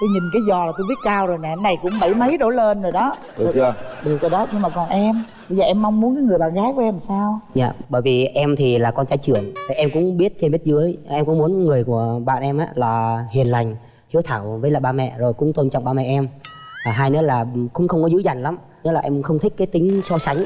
Speaker 7: tôi nhìn cái giò là tôi biết cao rồi nè cái này cũng bảy mấy đổ lên rồi đó.
Speaker 4: Được chưa?
Speaker 7: Được rồi đó nhưng mà còn em bây giờ em mong muốn cái người bạn gái của em sao?
Speaker 10: Dạ, bởi vì em thì là con trai trưởng Em cũng biết trên biết dưới. Em cũng muốn người của bạn em á là hiền lành, hiếu thảo với lại ba mẹ Rồi cũng tôn trọng ba mẹ em. À, Hai nữa là cũng không có dữ dằn lắm Nghĩa là em không thích cái tính so sánh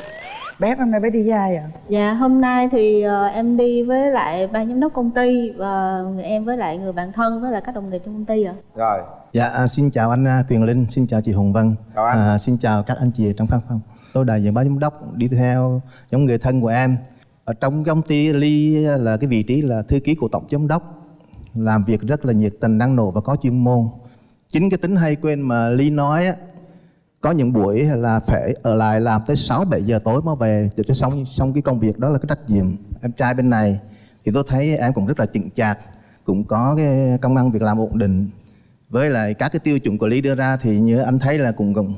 Speaker 7: bé hôm nay bé đi với ai à
Speaker 11: Dạ hôm nay thì ờ, em đi với lại ban giám đốc công ty và người em với lại người bạn thân với lại các đồng nghiệp trong công ty ạ.
Speaker 4: rồi
Speaker 12: Dạ, à, xin chào anh à, Quyền Linh, xin chào chị Hồng Vân.
Speaker 4: Chào anh.
Speaker 12: À, xin chào các anh chị trong văn phòng. Tôi đại diện ban giám đốc đi theo giống người thân của em. Ở trong công ty Ly là cái vị trí là thư ký của tổng giám đốc. Làm việc rất là nhiệt tình, năng nổ và có chuyên môn. Chính cái tính hay quên mà Ly nói á, có những buổi là phải ở lại làm tới 6 7 giờ tối mới về để cho xong xong cái công việc đó là cái trách nhiệm. Em trai bên này thì tôi thấy em cũng rất là chững chạc, cũng có cái công ăn việc làm ổn định. Với lại các cái tiêu chuẩn của Lý đưa ra thì như anh thấy là cũng cũng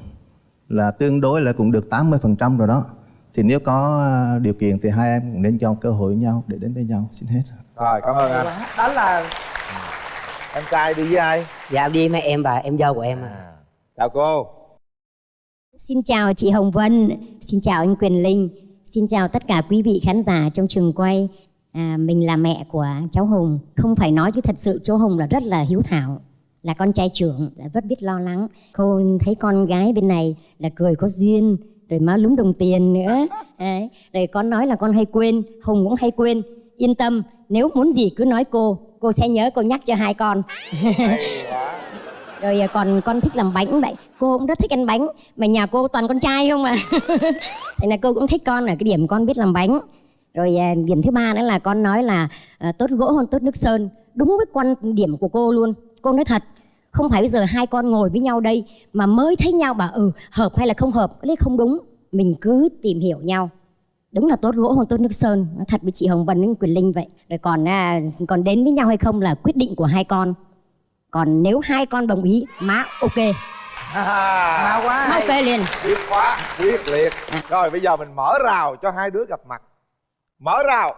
Speaker 12: là tương đối là cũng được 80% rồi đó. Thì nếu có à, điều kiện thì hai em cũng nên cho cơ hội nhau để đến với nhau. Xin hết.
Speaker 4: rồi cảm ơn anh
Speaker 7: đó là
Speaker 4: em trai đi với ai
Speaker 10: Dạ em đi với em và em dâu của em à.
Speaker 4: chào cô
Speaker 13: Xin chào chị Hồng Vân, xin chào anh Quyền Linh, xin chào tất cả quý vị khán giả trong trường quay. À, mình là mẹ của cháu Hùng, không phải nói chứ thật sự cháu Hùng là rất là hiếu thảo, là con trai trưởng, rất biết lo lắng. Cô thấy con gái bên này là cười có duyên, rồi má lúng đồng tiền nữa. Đấy. Rồi con nói là con hay quên, Hùng cũng hay quên. Yên tâm, nếu muốn gì cứ nói cô, cô sẽ nhớ cô nhắc cho hai con rồi à, còn con thích làm bánh vậy. Cô cũng rất thích ăn bánh, mà nhà cô toàn con trai không à thế là cô cũng thích con ở cái điểm con biết làm bánh. Rồi à, điểm thứ ba nữa là con nói là à, tốt gỗ hơn tốt nước sơn. Đúng với quan điểm của cô luôn. Cô nói thật, không phải bây giờ hai con ngồi với nhau đây mà mới thấy nhau bảo ừ hợp hay là không hợp. Cái đấy không đúng. Mình cứ tìm hiểu nhau. Đúng là tốt gỗ hơn tốt nước sơn. Thật với chị hồng vân với quyền linh vậy. Rồi còn còn đến với nhau hay không là quyết định của hai con còn nếu hai con đồng ý má ok.
Speaker 7: Má quá
Speaker 13: má ok liền.
Speaker 4: Quyết khóa quyết liệt. Rồi bây giờ mình mở rào cho hai đứa gặp mặt. Mở rào.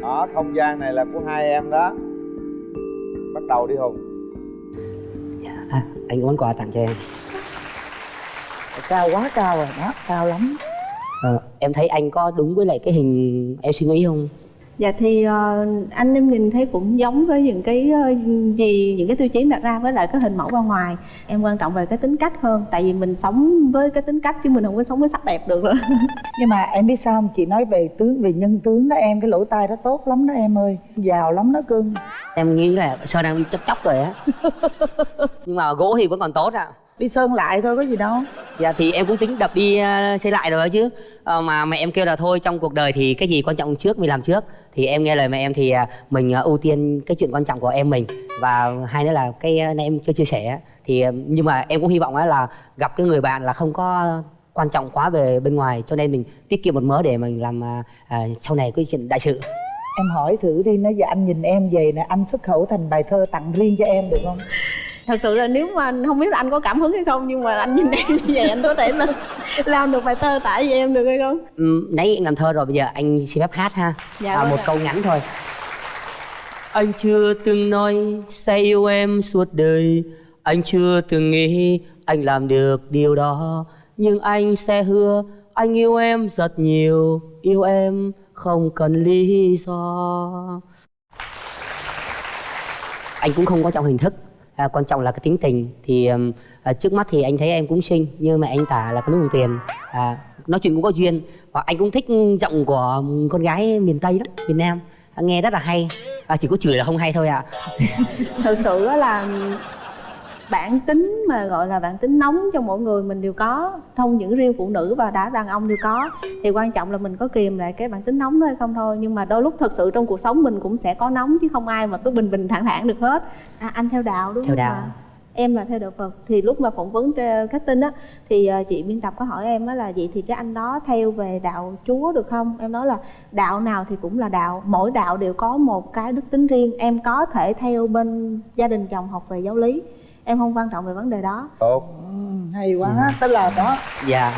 Speaker 4: Đó không gian này là của hai em đó. Bắt đầu đi hùng.
Speaker 10: À, Anh có món quà tặng cho em.
Speaker 7: Cao quá cao rồi đó cao lắm
Speaker 10: Ờ, Em thấy anh có đúng với lại cái hình em suy nghĩ không?
Speaker 11: Dạ thì ờ, anh em nhìn thấy cũng giống với những cái ờ, gì những cái tiêu chí đặt ra với lại cái hình mẫu bên ngoài. Em quan trọng về cái tính cách hơn tại vì mình sống với cái tính cách chứ mình không có sống với sắc đẹp được nữa.
Speaker 7: Nhưng mà em biết sao không? Chị nói về tướng về nhân tướng đó em cái lỗ tai đó tốt lắm đó em ơi giàu lắm đó cưng.
Speaker 10: Em nghĩ là sơn đang bị chóc chóc rồi á. Nhưng mà gỗ thì vẫn còn tốt ạ
Speaker 7: đi sơn lại thôi có gì đâu.
Speaker 10: Dạ thì em cũng tính đập đi ờ, xây lại rồi đó chứ. Ờ, mà mẹ em kêu là thôi trong cuộc đời thì cái gì quan trọng trước mình làm trước. Thì em nghe lời mẹ em thì à, mình à, ưu tiên cái chuyện quan trọng của em mình. Và hai nữa là cái à, này em chưa chia sẻ thì à, nhưng mà em cũng hy vọng á là gặp cái người bạn là không có quan trọng quá về bên ngoài cho nên mình tiết kiệm một mớ để mình làm à, à, sau này cái chuyện đại sự.
Speaker 7: Em hỏi thử đi nói giờ anh nhìn em về nè anh xuất khẩu thành bài thơ tặng riêng cho em được không
Speaker 11: thật sự là nếu mà không biết là anh có cảm hứng hay không nhưng mà anh nhìn em như vậy anh có thể là làm được bài thơ tải với em được hay không?
Speaker 10: Ừ, nãy anh làm thơ rồi bây giờ anh xin phép hát ha.
Speaker 11: Dạ
Speaker 10: à,
Speaker 11: vâng
Speaker 10: một
Speaker 11: ạ.
Speaker 10: câu ngắn thôi. Anh chưa từng nói sẽ yêu em suốt đời. Anh chưa từng nghĩ anh làm được điều đó. Nhưng anh sẽ hứa anh yêu em rất nhiều. Yêu em không cần lý do. Anh cũng không có trọng hình thức à, quan trọng là cái tính tình. Thì à, trước mắt thì anh thấy em cũng xinh như mẹ anh tả là có nước đồng tiền. À, nói chuyện cũng có duyên. Và anh cũng thích giọng của con gái miền tây đó miền nam. À, nghe rất là hay. À, chỉ có chửi là không hay thôi ạ.
Speaker 11: Thật sự là bản tính mà gọi là bản tính nóng trong mỗi người mình đều có không những riêng phụ nữ và đã đàn ông đều có. Thì quan trọng là mình có kìm lại cái bản tính nóng đó hay không thôi. Nhưng mà đôi lúc thật sự trong cuộc sống mình cũng sẽ có nóng chứ không ai mà cứ bình bình thản thản được hết. À, anh theo đạo đúng
Speaker 10: Theo
Speaker 11: không
Speaker 10: đạo.
Speaker 11: em là theo đạo Phật. Thì lúc mà phỏng vấn trên khách tin á thì ờ, chị biên tập có hỏi em á là vậy thì cái anh đó theo về đạo Chúa được không? Em nói là đạo nào thì cũng là đạo. Mỗi đạo đều có một cái đức tính riêng. Em có thể theo bên gia đình chồng học về giáo lý em không quan trọng về vấn đề đó.
Speaker 4: Tốt.
Speaker 7: Hay quá tức là đó
Speaker 10: dạ.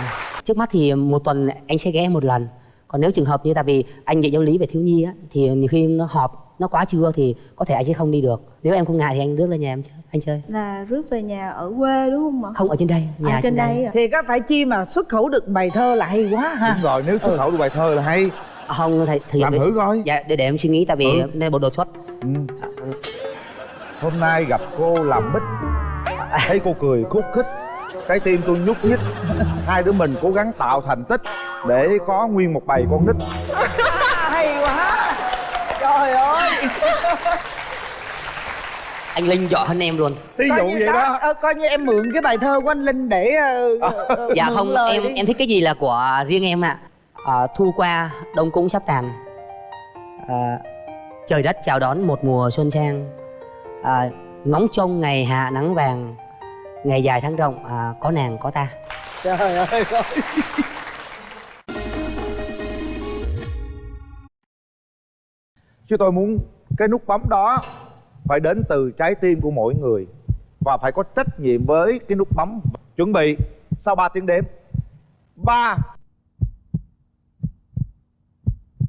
Speaker 10: Trước mắt thì một tuần anh sẽ ghé em một lần. Còn nếu trường hợp như tại vì anh dạy giáo lý về thiếu nhi á thì nhiều khi nó họp nó quá trưa thì có thể anh sẽ không đi được. Nếu em không ngại thì anh rước lên nhà em chơi anh chơi.
Speaker 11: Là rước về nhà ở quê đúng không ạ?
Speaker 10: Không ở trên đây nhà
Speaker 11: à, trên đây. à?
Speaker 7: thì có phải chi mà xuất khẩu được bài thơ là hay quá ha?
Speaker 4: Đúng rồi nếu xuất khẩu được bài thơ là hay.
Speaker 10: Không thầy thì
Speaker 4: làm thử coi.
Speaker 10: Dạ để để em suy nghĩ tại vì
Speaker 4: Ừ.
Speaker 10: đây bộ đột xuất.
Speaker 4: Ừ. hôm nay gặp cô làm bích thấy cô cười khúc khích. Trái tim tôi nhúc nhích. Hai đứa mình cố gắng tạo thành tích để có nguyên một bầy con nít.
Speaker 7: Hay quá. Trời ơi.
Speaker 10: Anh linh giỏi hơn em luôn.
Speaker 4: Ví dụ
Speaker 7: như
Speaker 4: vậy đó.
Speaker 7: ờ, coi như em mượn cái bài thơ của anh linh để ờ,
Speaker 10: dạ không
Speaker 7: lời
Speaker 10: em
Speaker 7: đi.
Speaker 10: em thích cái gì là của riêng em ạ. À, thu qua đông cũng sắp tàn. À, trời đất chào đón một mùa xuân sang. À, ngóng trông ngày hạ nắng vàng ngày dài tháng rộng à, có nàng có ta.
Speaker 7: Trời ơi
Speaker 4: chứ tôi muốn cái nút bấm đó phải đến từ trái tim của mỗi người và phải có trách nhiệm với cái nút bấm. Chuẩn bị sau 3 tiếng đếm. Ba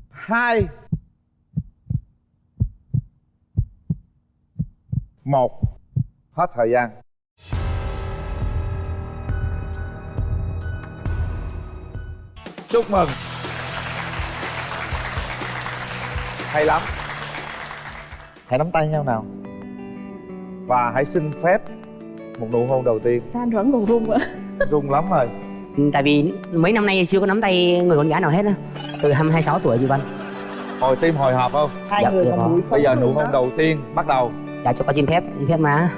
Speaker 4: hai một hết thời gian. Chúc mừng. Hay lắm. Hãy nắm tay nhau nào. Và hãy xin phép một nụ hôn đầu tiên.
Speaker 11: Sao anh vẫn còn run ạ
Speaker 4: rung lắm rồi.
Speaker 10: Ừ, tại vì mấy năm nay chưa có nắm tay người con gái nào hết á. Từ 26 tuổi chị Vân
Speaker 4: hồi tim hồi hộp không?
Speaker 7: Hai
Speaker 10: Dạ,
Speaker 7: người
Speaker 10: dạ
Speaker 4: bây giờ nụ hôn
Speaker 7: đó.
Speaker 4: đầu tiên bắt đầu
Speaker 10: dạ cho con xin phép xin phép má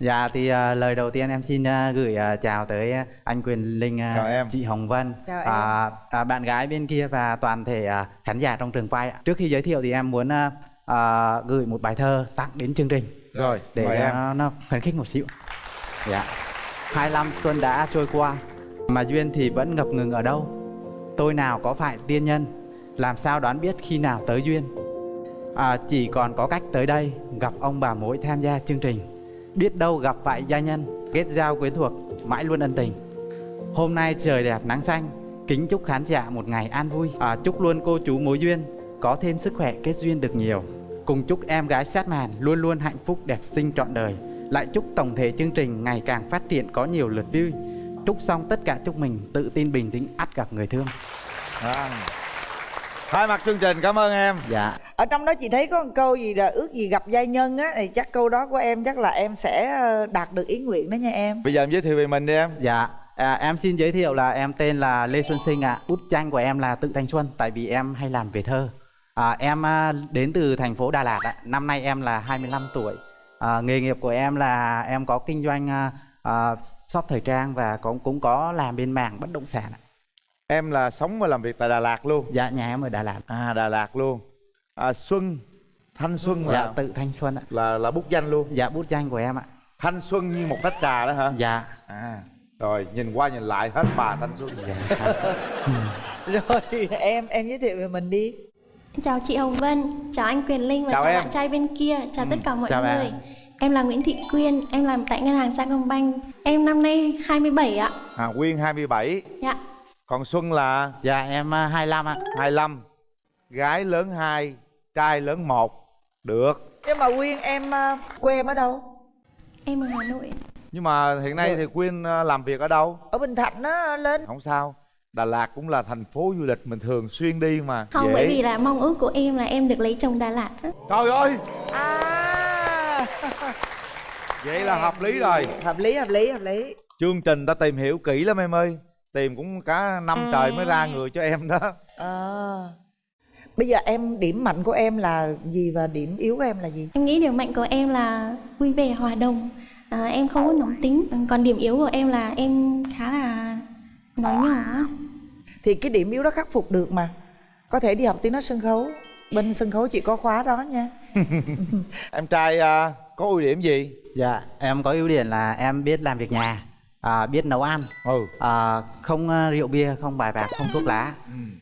Speaker 14: Dạ thì à, lời đầu tiên em xin à, gửi à, chào tới anh Quyền Linh,
Speaker 4: Chào em.
Speaker 14: chị Hồng Vân,
Speaker 7: Chào
Speaker 14: à, à, bạn gái bên kia và toàn thể à, khán giả trong trường quay. Trước khi giới thiệu thì em muốn à, à, gửi một bài thơ tặng đến chương trình
Speaker 4: rồi
Speaker 14: để
Speaker 4: mời em
Speaker 14: nó, nó khuyến khích một xíu. Dạ. Hai năm xuân đã trôi qua mà duyên thì vẫn ngập ngừng ở đâu. Tôi nào có phải tiên nhân, làm sao đoán biết khi nào tới duyên. À, chỉ còn có cách tới đây gặp ông bà mối tham gia chương trình. Biết đâu gặp phải gia nhân kết giao quyến thuộc mãi luôn ân tình. Hôm nay trời đẹp nắng xanh kính chúc khán giả một ngày an vui. À, chúc luôn cô chú mối duyên có thêm sức khỏe kết duyên được nhiều. Cùng chúc em gái sát màn luôn luôn hạnh phúc đẹp xinh trọn đời. Lại chúc tổng thể chương trình ngày càng phát triển có nhiều lượt view chúc xong tất cả chúc mình tự tin bình tĩnh ắt gặp người thương.
Speaker 4: À. thay mặt chương trình cảm ơn em.
Speaker 14: Dạ.
Speaker 7: Ở trong đó chị thấy có một câu gì là ước gì gặp giai nhân á thì chắc câu đó của em chắc là em sẽ ờ, đạt được ý nguyện đó nha em.
Speaker 4: Bây giờ em giới thiệu về mình đi em.
Speaker 14: Dạ. À, em xin giới thiệu là em tên là lê xuân sinh ạ. Bút tranh của em là tự thanh xuân tại vì em hay làm về thơ. À, em à, đến từ thành phố đà lạt ạ. Năm nay em là 25 tuổi. À, nghề nghiệp của em là em có kinh doanh à, à, shop thời trang và cũng cũng có làm bên mảng bất động sản ạ.
Speaker 4: em là sống và làm việc tại đà lạt luôn.
Speaker 14: Dạ nhà em ở đà lạt.
Speaker 4: À đà lạt luôn. À, xuân thanh xuân là
Speaker 14: dạ tự thanh xuân ạ.
Speaker 4: Là là bút danh luôn.
Speaker 14: Dạ bút danh của em ạ.
Speaker 4: Thanh xuân như một tách trà đó hả?
Speaker 14: Dạ.
Speaker 4: À rồi nhìn qua nhìn lại hết bà thanh xuân.
Speaker 14: Dạ.
Speaker 7: rồi em em giới thiệu về mình đi.
Speaker 15: Chào chị Hồng Vân, chào anh Quyền Linh và
Speaker 4: Chào
Speaker 15: chào,
Speaker 4: em.
Speaker 15: bạn trai bên kia, chào tất cả mọi
Speaker 14: chào
Speaker 15: người.
Speaker 14: bạn.
Speaker 15: Em là Nguyễn Thị Quyên, em làm tại ngân hàng Sacombank. Em năm nay 27 ạ.
Speaker 4: à quyên 27
Speaker 15: Dạ.
Speaker 4: còn xuân là?
Speaker 14: Dạ em à, 25 ạ.
Speaker 4: 25 gái lớn 2 trai lớn 1 được.
Speaker 7: Nhưng mà quyên em ờ, quê em ở đâu?
Speaker 15: Em ở Hà Nội.
Speaker 4: nhưng mà hiện nay thì quyên ờ, làm việc ở đâu?
Speaker 7: Ở bình thạnh á lên.
Speaker 4: Không sao. Đà lạt cũng là thành phố du lịch mình thường xuyên đi mà.
Speaker 15: Không,
Speaker 4: dễ.
Speaker 15: bởi vì là mong ước của em là em được lấy chồng Đà Lạt
Speaker 4: trời ơi!
Speaker 7: À
Speaker 4: vậy là hợp lý rồi.
Speaker 7: Hợp lý hợp lý hợp lý.
Speaker 4: Chương trình ta tìm hiểu kỹ lắm em ơi. Tìm cũng cả năm trời mới ra người cho em đó.
Speaker 7: À. Bây giờ em điểm mạnh của em là gì và điểm yếu của em là gì?
Speaker 15: Em nghĩ điểm mạnh của em là vui vẻ, hòa đồng. À, em không có nóng tính. Còn điểm yếu của em là em khá là nói nhỏ.
Speaker 7: Thì cái điểm yếu đó khắc phục được mà. Có thể đi học tiếng nói sân khấu. Bên sân khấu chị có khóa đó nha.
Speaker 4: Em trai à, có ưu điểm gì
Speaker 14: Dạ, em có ưu điểm là em biết làm việc nhà, à, biết nấu ăn,
Speaker 4: ừ
Speaker 14: à, không à, rượu bia, không bài bạc, không thuốc lá.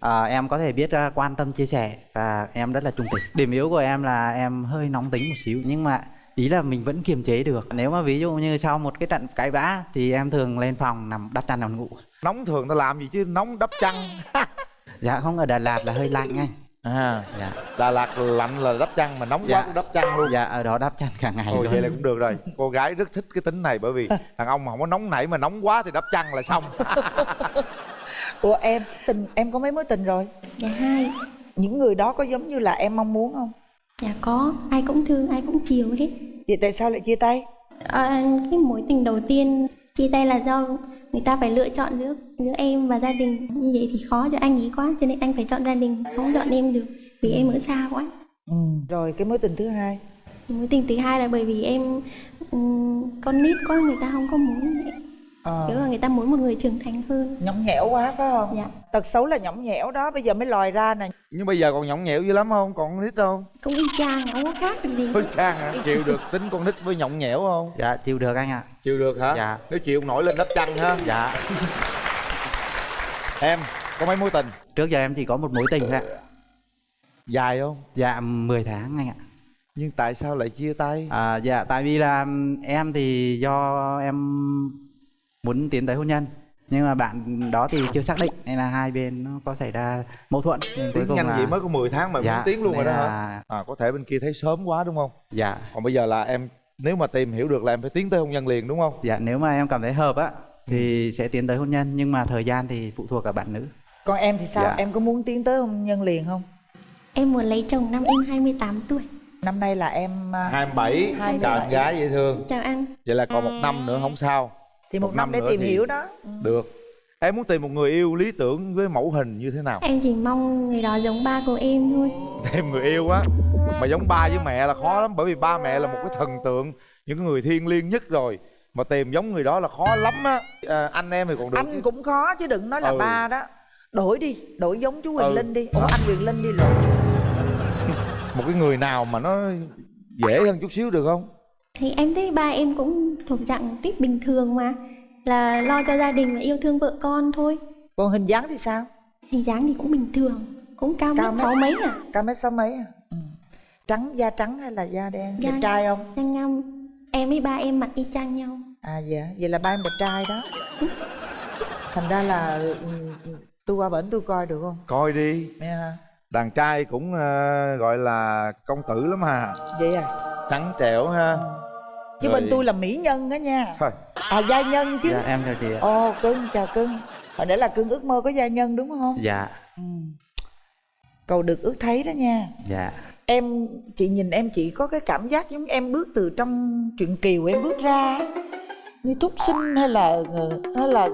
Speaker 14: À, em có thể biết à, quan tâm chia sẻ và em rất là trung tình. Điểm yếu của em là em hơi nóng tính một xíu nhưng mà ý là mình vẫn kiềm chế được. Nếu mà ví dụ như sau một cái trận cãi vã thì em thường lên phòng nằm đắp chăn nằm ngủ.
Speaker 4: nóng thường ta làm gì chứ nóng đắp chăn
Speaker 14: Dạ không ở Đà Lạt là hơi lạnh anh.
Speaker 4: À
Speaker 14: Dạ.
Speaker 4: đà lạt lạnh là đắp chăn mà nóng
Speaker 14: Dạ.
Speaker 4: quá cũng đắp chăn luôn
Speaker 14: Dạ ở đó đắp chăn cả ngày
Speaker 4: Ồ
Speaker 14: luôn.
Speaker 4: vậy là cũng được rồi Cô gái rất thích cái tính này bởi vì thằng ông mà không có nóng nảy mà nóng quá thì đắp chăn là xong
Speaker 7: ủa em tình em có mấy mối tình rồi
Speaker 15: Dạ hai.
Speaker 7: những người đó có giống như là em mong muốn không
Speaker 15: Dạ có, ai cũng thương, ai cũng chiều hết.
Speaker 7: vậy tại sao lại chia tay
Speaker 15: À, cái mối tình đầu tiên chia tay là do người ta phải lựa chọn giữa giữa em và gia đình. Như vậy thì khó cho anh ấy quá cho nên anh phải chọn gia đình không chọn em được vì em ở xa quá.
Speaker 7: Ừ. rồi cái mối tình thứ hai?
Speaker 15: Mối tình thứ hai là bởi vì em ừm, con nít quá người ta không có muốn
Speaker 7: Ờ.
Speaker 15: kiểu là người ta muốn một người trưởng thành hơn.
Speaker 7: Nhõng nhẽo quá phải không?
Speaker 15: Dạ.
Speaker 7: Tật xấu là nhõng nhẽo đó bây giờ mới lòi ra nè.
Speaker 4: Nhưng bây giờ còn nhõng nhẽo dữ lắm không? Còn nít không
Speaker 15: cũng y chang không có khác gì
Speaker 4: hơi trang hả? Chịu được tính con nít với nhõng nhẽo không?
Speaker 14: Dạ chịu được anh ạ.
Speaker 4: chịu được hả?
Speaker 14: Dạ.
Speaker 4: nếu chịu nổi lên đắp chăn ha.
Speaker 14: Dạ.
Speaker 4: em có mấy mối tình?
Speaker 14: Trước giờ em chỉ có một mối tình thôi ạ.
Speaker 4: dài không?
Speaker 14: Dạ 10 tháng anh ạ.
Speaker 4: nhưng tại sao lại chia tay?
Speaker 14: À, dạ tại vì là em thì do em muốn tiến tới hôn nhân. Nhưng mà bạn đó thì chưa xác định nên là hai bên nó có xảy ra mâu thuẫn.
Speaker 4: Tiến
Speaker 14: cùng
Speaker 4: nhanh
Speaker 14: là
Speaker 4: vậy mới có 10 tháng mà
Speaker 14: Dạ,
Speaker 4: muốn tiến luôn rồi đó hả?
Speaker 14: là-
Speaker 4: à có thể bên kia thấy sớm quá đúng không?
Speaker 14: Dạ.
Speaker 4: Còn bây giờ là em nếu mà tìm hiểu được là em phải tiến tới hôn nhân liền đúng không?
Speaker 14: Dạ nếu mà em cảm thấy hợp á thì sẽ tiến tới hôn nhân nhưng mà thời gian thì phụ thuộc ở bạn nữ.
Speaker 7: Còn em thì sao?
Speaker 14: Dạ.
Speaker 7: em có muốn tiến tới hôn nhân liền không?
Speaker 15: Em muốn lấy chồng năm em 28 tuổi.
Speaker 7: Năm nay là em à,
Speaker 4: 27
Speaker 7: 27.
Speaker 4: chào em gái dễ thương.
Speaker 15: Chào anh.
Speaker 4: Vậy là còn một năm nữa không sao
Speaker 7: thì một,
Speaker 4: Một
Speaker 7: năm,
Speaker 4: năm
Speaker 7: để tìm hiểu đó.
Speaker 4: Được. Em muốn tìm một người yêu lý tưởng với mẫu hình như thế nào?
Speaker 15: Em chỉ mong người đó giống ba của em thôi.
Speaker 4: Tìm người yêu á? Mà giống ba với mẹ là khó lắm bởi vì ba mẹ là một cái thần tượng những cái người thiêng liêng nhất rồi. Mà tìm giống người đó là khó lắm á. À, anh em thì còn được
Speaker 7: anh cũng khó chứ đừng nói là
Speaker 4: Ừ.
Speaker 7: ba đó. Đổi đi đổi giống chú Quỳnh
Speaker 4: Ừ.
Speaker 7: Linh đi. Ủa anh Quỳnh Linh đi lộn
Speaker 4: một cái người nào mà nó dễ hơn chút xíu được không
Speaker 15: thì em thấy ba em cũng thuộc dạng tích bình thường mà là lo cho gia đình và yêu thương vợ con thôi.
Speaker 7: Còn hình dáng thì sao?
Speaker 15: Hình dáng thì cũng bình thường cũng cao
Speaker 7: Cao
Speaker 15: mét. sáu mấy à.
Speaker 7: Cao mét sáu mấy à? Ừ. trắng da trắng hay là da đen?
Speaker 15: Da
Speaker 7: đẹp trai không?
Speaker 15: Nhanh ngâm em với ba em mặt y chang nhau.
Speaker 7: À dạ. Vậy là ba em đẹp trai đó. Thành ra là ừ, tôi qua bển tôi coi được không?
Speaker 4: Coi đi.
Speaker 7: Nghe hả?
Speaker 4: đàn trai cũng ờ, gọi là công tử lắm hà
Speaker 7: vậy à?
Speaker 4: Trắng trẻo ha
Speaker 7: chứ
Speaker 4: Rồi-
Speaker 7: bên tôi là mỹ nhân đó nha.
Speaker 4: Thôi.
Speaker 7: À gia nhân chứ.
Speaker 14: Dạ em chào chị ạ.
Speaker 7: Ồ cưng chào cưng. Hồi nãy là cưng ước mơ có gia nhân đúng không?
Speaker 14: Dạ.
Speaker 7: Cầu được ước thấy đó nha.
Speaker 14: Dạ.
Speaker 7: Em chị nhìn em chị có cái cảm giác giống em bước từ trong truyện kiều em bước ra như thúc sinh hay là hay là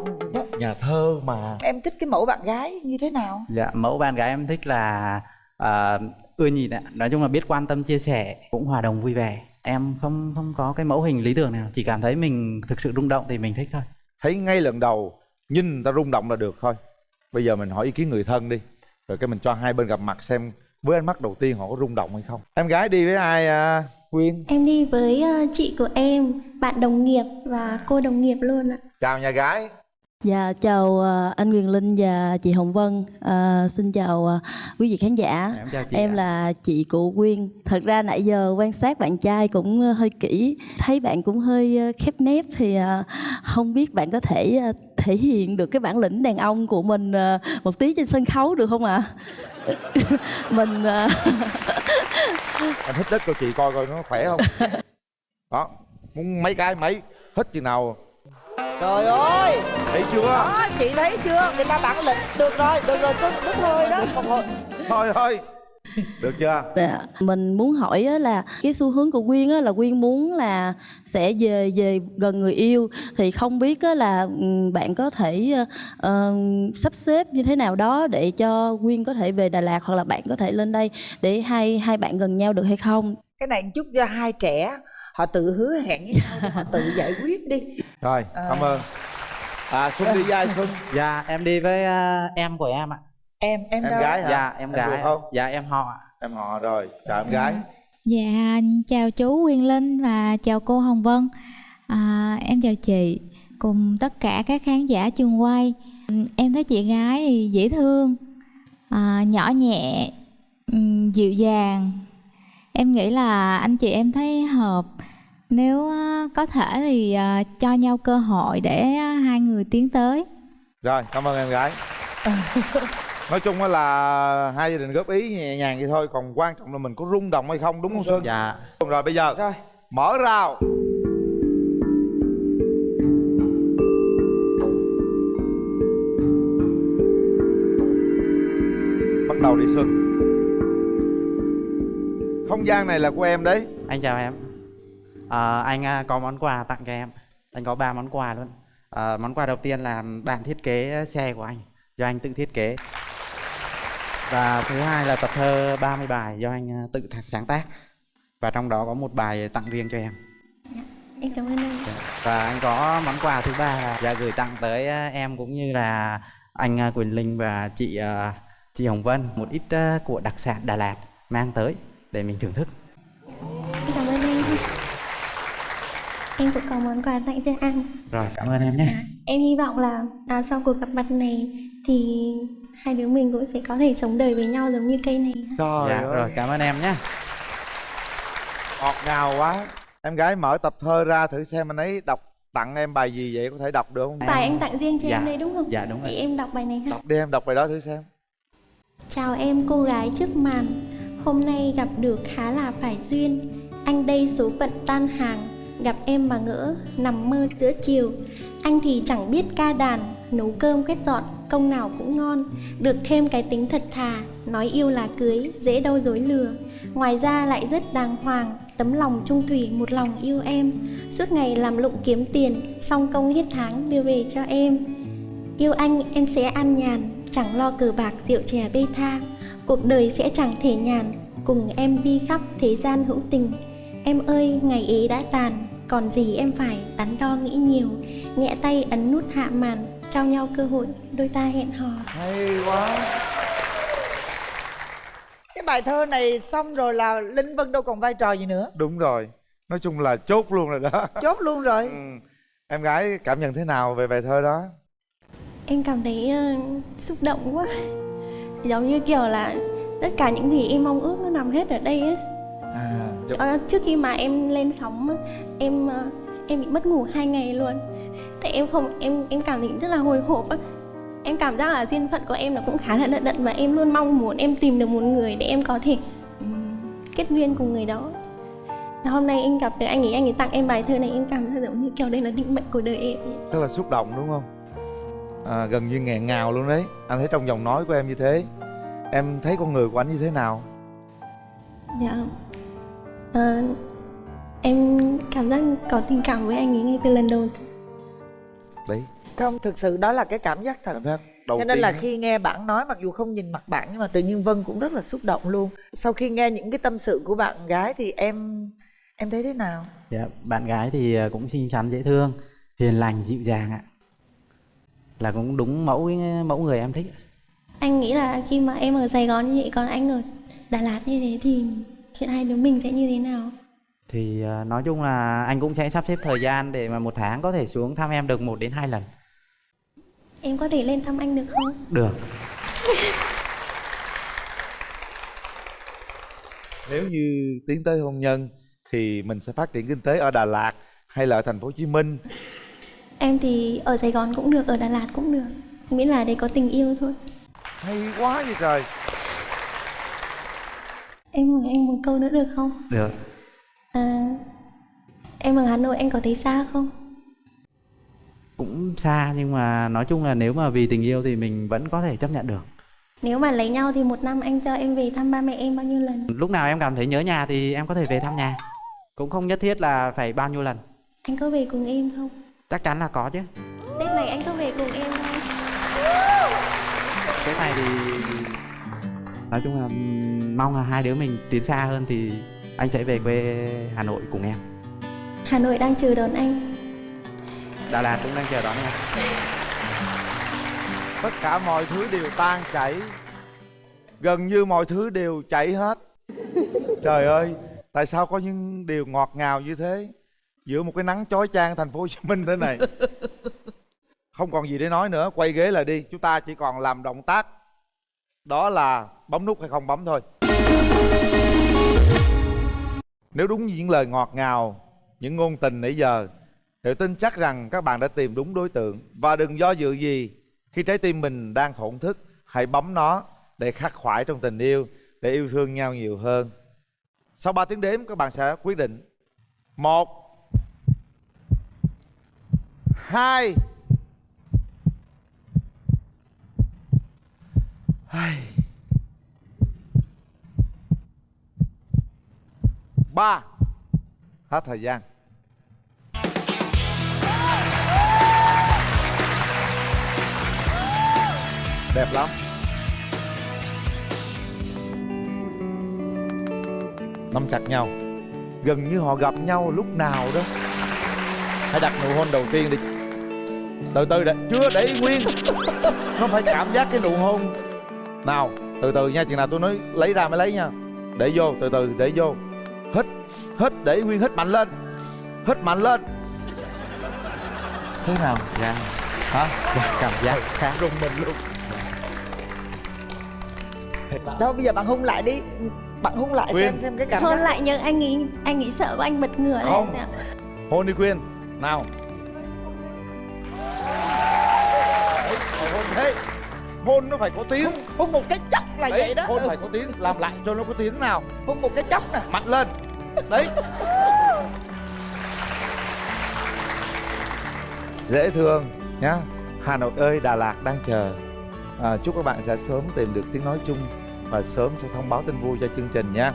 Speaker 4: nhà thơ mà.
Speaker 7: Em thích cái mẫu bạn gái như thế nào?
Speaker 14: Dạ mẫu bạn gái em thích là à, ưa nhìn ạ. Nói chung là biết quan tâm chia sẻ cũng hòa đồng vui vẻ em không không có cái mẫu hình lý tưởng nào chỉ cảm thấy mình thực sự rung động thì mình thích thôi.
Speaker 4: Thấy ngay lần đầu nhìn người ta rung động là được thôi. Bây giờ mình hỏi ý kiến người thân đi rồi cái mình cho hai bên gặp mặt xem với ánh mắt đầu tiên họ có rung động hay không. Em gái đi với ai à quyên?
Speaker 15: Em đi với ờ, chị của em, bạn đồng nghiệp và cô đồng nghiệp luôn ạ.
Speaker 4: chào nhà gái
Speaker 16: Dạ chào ờ, anh Quyền Linh và chị Hồng Vân. Ờ, xin chào ờ, quý vị khán giả.
Speaker 14: Em chào chị
Speaker 16: Em
Speaker 14: ạ.
Speaker 16: là chị của Quyên. Thật ra nãy giờ quan sát bạn trai cũng hơi kỹ, thấy bạn cũng hơi khép nép thì không biết bạn có thể thể hiện được cái bản lĩnh đàn ông của mình một tí trên sân khấu được không ạ? mình ờ,
Speaker 4: em hít đất cho chị coi coi nó khỏe không đó muốn mấy cái mấy hít chừng nào
Speaker 7: trời ơi!
Speaker 4: Thấy chưa?
Speaker 7: Đó chị thấy chưa? Người ta bản lĩnh được rồi được rồi cưng đúng thôi đó.
Speaker 4: Thôi thôi thôi. Được chưa?
Speaker 16: Dạ. Mình muốn hỏi á là cái xu hướng của Quyên á là Quyên muốn là sẽ về về gần người yêu. Thì không biết á là bạn có thể ờ, sắp xếp như thế nào đó để cho Quyên có thể về Đà Lạt hoặc là bạn có thể lên đây để hai hai bạn gần nhau được hay không?
Speaker 7: cái này chúc cho hai trẻ họ tự hứa hẹn với nhau họ tự giải quyết đi.
Speaker 4: Rồi cảm ơn. À xuân đi với ai xuân?
Speaker 14: Dạ em đi với à, em của em ạ.
Speaker 7: Em em,
Speaker 4: em
Speaker 7: đâu?
Speaker 4: gái hả?
Speaker 14: Dạ em
Speaker 4: Em
Speaker 14: gái.
Speaker 4: không?
Speaker 14: Dạ em họ ạ.
Speaker 4: Em họ rồi. Chào em gái.
Speaker 17: Dạ, chào chú Quyền Linh và chào cô Hồng Vân. À, em chào chị cùng tất cả các khán giả trường quay. Em thấy chị gái thì dễ thương, à, nhỏ nhẹ, dịu dàng. Em nghĩ là anh chị em thấy hợp. Nếu á, có thể thì à, cho nhau cơ hội để á, hai người tiến tới.
Speaker 4: rồi cảm ơn em gái. Nói chung là hai gia đình góp ý nhẹ nhàng vậy thôi còn quan trọng là mình có rung động hay không đúng không xuân?
Speaker 14: Dạ.
Speaker 4: Rồi bây giờ
Speaker 7: rồi.
Speaker 4: mở rào. Bắt đầu đi xuân không gian này là của em đấy.
Speaker 14: Anh chào em. À, anh có món quà tặng cho em. Anh có ba món quà luôn. À, món quà đầu tiên là bản thiết kế xe của anh do anh tự thiết kế. Và thứ hai là tập thơ 30 bài do anh à, tự sáng tác. Và trong đó có một bài tặng riêng cho em.
Speaker 15: Em cảm ơn anh.
Speaker 14: và anh có món quà thứ ba là dạ, gửi tặng tới à, em cũng như là anh à, Quỳnh Linh và chị chị Hồng Vân một ít của đặc sản Đà Lạt mang tới để mình thưởng thức
Speaker 15: Em cảm ơn anh. Em cũng có món quà tặng cho anh.
Speaker 14: rồi cảm ơn em nhé
Speaker 15: Em hy vọng là à, sau cuộc gặp mặt này thì hai đứa mình cũng sẽ có thể sống đời với nhau giống như cây này.
Speaker 4: trời
Speaker 14: dạ,
Speaker 4: ơi
Speaker 14: rồi cảm ơn em nhé
Speaker 4: ngọt ngào quá em gái mở tập thơ ra thử xem anh ấy đọc tặng em bài gì vậy có thể đọc được không
Speaker 15: Bài anh tặng riêng cho
Speaker 14: Dạ.
Speaker 15: em đây đúng không?
Speaker 14: Dạ, đúng rồi.
Speaker 15: Thì em đọc bài này ha.
Speaker 4: đọc đi em đọc bài đó thử xem
Speaker 15: Chào em cô gái trước màn Hôm nay gặp được khá là phải duyên. Anh đây số phận tan hàng, Gặp em mà ngỡ nằm mơ giữa chiều. Anh thì chẳng biết ca đàn, Nấu cơm quét dọn, Công nào cũng ngon. Được thêm cái tính thật thà, Nói yêu là cưới, Dễ đâu dối lừa. Ngoài ra lại rất đàng hoàng, Tấm lòng trung thủy một lòng yêu em. Suốt ngày làm lụng kiếm tiền, Xong công hết tháng đưa về cho em. Yêu anh, em sẽ an nhàn, Chẳng lo cờ bạc rượu chè bê tha. Cuộc đời sẽ chẳng thể nhàn Cùng em đi khắp thế gian hữu tình. Em ơi ngày ấy đã tàn Còn gì em phải đắn đo nghĩ nhiều. Nhẹ tay ấn nút hạ màn Trao nhau cơ hội đôi ta hẹn hò.
Speaker 4: Hay quá.
Speaker 7: Cái bài thơ này xong rồi là linh vân đâu còn vai trò gì nữa?
Speaker 4: Đúng rồi. Nói chung là chốt luôn rồi đó.
Speaker 7: Chốt luôn rồi.
Speaker 4: Ừ. em gái cảm nhận thế nào về bài thơ đó?
Speaker 15: Em cảm thấy ờ, xúc động quá Giống như kiểu là Tất cả những gì em mong ước nó nằm hết ở đây ấy.
Speaker 4: À
Speaker 15: Ờ, trước khi mà em lên sóng á, em ờ, em bị mất ngủ hai ngày luôn. Tại em không em em cảm thấy rất là hồi hộp á. Em cảm giác là duyên phận của em nó cũng khá là lận đận và em luôn mong muốn em tìm được một người để em có thể ừm, kết duyên cùng người đó. Hôm nay em gặp được anh ấy anh ấy tặng em bài thơ này em cảm thấy giống như kiểu đây là định mệnh của đời em.
Speaker 4: Rất là xúc động đúng không à, gần như nghẹn ngào luôn đấy. Anh thấy trong giọng nói của em như thế em thấy con người của anh như thế nào?
Speaker 15: Dạ. Ờ, em cảm giác có tình cảm với anh ấy ngay từ lần đầu.
Speaker 4: Đấy.
Speaker 7: Không thực sự đó là cái cảm giác thật.
Speaker 4: Cảm giác đầu
Speaker 7: cho nên là
Speaker 4: tiên
Speaker 7: khi nghe bạn nói mặc dù không nhìn mặt bạn nhưng mà tự nhiên vân cũng rất là xúc động luôn. Sau khi nghe những cái tâm sự của bạn gái thì em em thấy thế nào?
Speaker 14: Dạ, bạn gái thì ờ, cũng xinh xắn dễ thương, hiền lành, dịu dàng ạ. Là cũng đúng mẫu mẫu người em thích.
Speaker 15: anh nghĩ là khi mà em ở Sài Gòn như vậy còn anh ở Đà Lạt như thế thì chuyện hai đứa mình sẽ như thế nào
Speaker 14: Thì ờ, nói chung là anh cũng sẽ sắp xếp thời gian để mà một tháng có thể xuống thăm em được một đến hai lần.
Speaker 15: em có thể lên thăm anh được không
Speaker 14: Được.
Speaker 4: nếu như tiến tới hôn nhân thì mình sẽ phát triển kinh tế ở Đà Lạt hay là ở thành phố Hồ Chí Minh
Speaker 15: em thì ở Sài Gòn cũng được ở Đà Lạt cũng được miễn là để có tình yêu thôi
Speaker 4: hay quá vậy trời
Speaker 15: em hỏi anh một câu nữa được không
Speaker 14: Được.
Speaker 15: à, em ở Hà Nội anh có thấy xa không
Speaker 14: Cũng xa nhưng mà nói chung là nếu mà vì tình yêu thì mình vẫn có thể chấp nhận được.
Speaker 15: nếu mà lấy nhau thì một năm anh cho em về thăm ba mẹ em bao nhiêu lần
Speaker 14: Lúc nào em cảm thấy nhớ nhà thì em có thể về thăm nhà. Cũng không nhất thiết là phải bao nhiêu lần.
Speaker 15: anh có về cùng em không
Speaker 14: Chắc chắn là có chứ.
Speaker 15: tết này anh có về cùng em không
Speaker 14: Cái này thì nói chung là mong là hai đứa mình tiến xa hơn thì anh sẽ về quê Hà Nội cùng em.
Speaker 15: Hà Nội đang chờ đón anh
Speaker 14: Đà Lạt cũng đang chờ đón em.
Speaker 4: tất cả mọi thứ đều tan chảy gần như mọi thứ đều chảy hết trời ơi tại sao có những điều ngọt ngào như thế giữa một cái nắng chói chang thành phố Hồ Chí Minh thế này. Không còn gì để nói nữa, quay ghế lại đi. Chúng ta chỉ còn làm động tác. Đó là bấm nút hay không bấm thôi. Nếu đúng những lời ngọt ngào, những ngôn tình nãy giờ, thì tin chắc rằng các bạn đã tìm đúng đối tượng. Và đừng do dự gì, khi trái tim mình đang thổn thức, hãy bấm nó để khắc khoải trong tình yêu, để yêu thương nhau nhiều hơn. Sau 3 tiếng đếm, các bạn sẽ quyết định. Một hai. Hai. Ba. Hết thời gian. Đẹp lắm. Nắm chặt nhau. Gần như họ gặp nhau lúc nào đó. Hãy đặt nụ hôn đầu tiên đi từ từ để chưa để ý nguyên. Nó phải cảm giác cái nụ hôn. Nào từ từ nha chừng nào tôi nói lấy ra mới lấy nha. Để vô từ từ để vô. Hít hít để ý nguyên hít mạnh lên. Hít mạnh lên. Thế nào?
Speaker 14: Dạ.
Speaker 4: hả?
Speaker 14: Cảm giác khác.
Speaker 4: rùng mình luôn.
Speaker 7: Đâu bây giờ bạn hôn lại đi. Bạn hôn lại
Speaker 4: Quyên.
Speaker 7: xem xem cái cảm
Speaker 15: hôn
Speaker 7: giác.
Speaker 15: lại nhưng anh nghĩ anh nghĩ sợ của anh bật ngửa
Speaker 4: Không.
Speaker 15: sao?
Speaker 4: hôn đi quyên nào hôn nó phải có tiếng.
Speaker 7: Hôn một cái chốc là
Speaker 4: Đấy,
Speaker 7: vậy đó.
Speaker 4: hôn
Speaker 7: Ừ.
Speaker 4: phải có tiếng. Làm lại cho nó có tiếng nào.
Speaker 7: Hôn một cái chốc nè.
Speaker 4: Mạnh lên. Đấy. Dễ thương nhá. Hà nội ơi đà lạt đang chờ. À, chúc các bạn sẽ sớm tìm được tiếng nói chung và sớm sẽ thông báo tin vui cho chương trình nha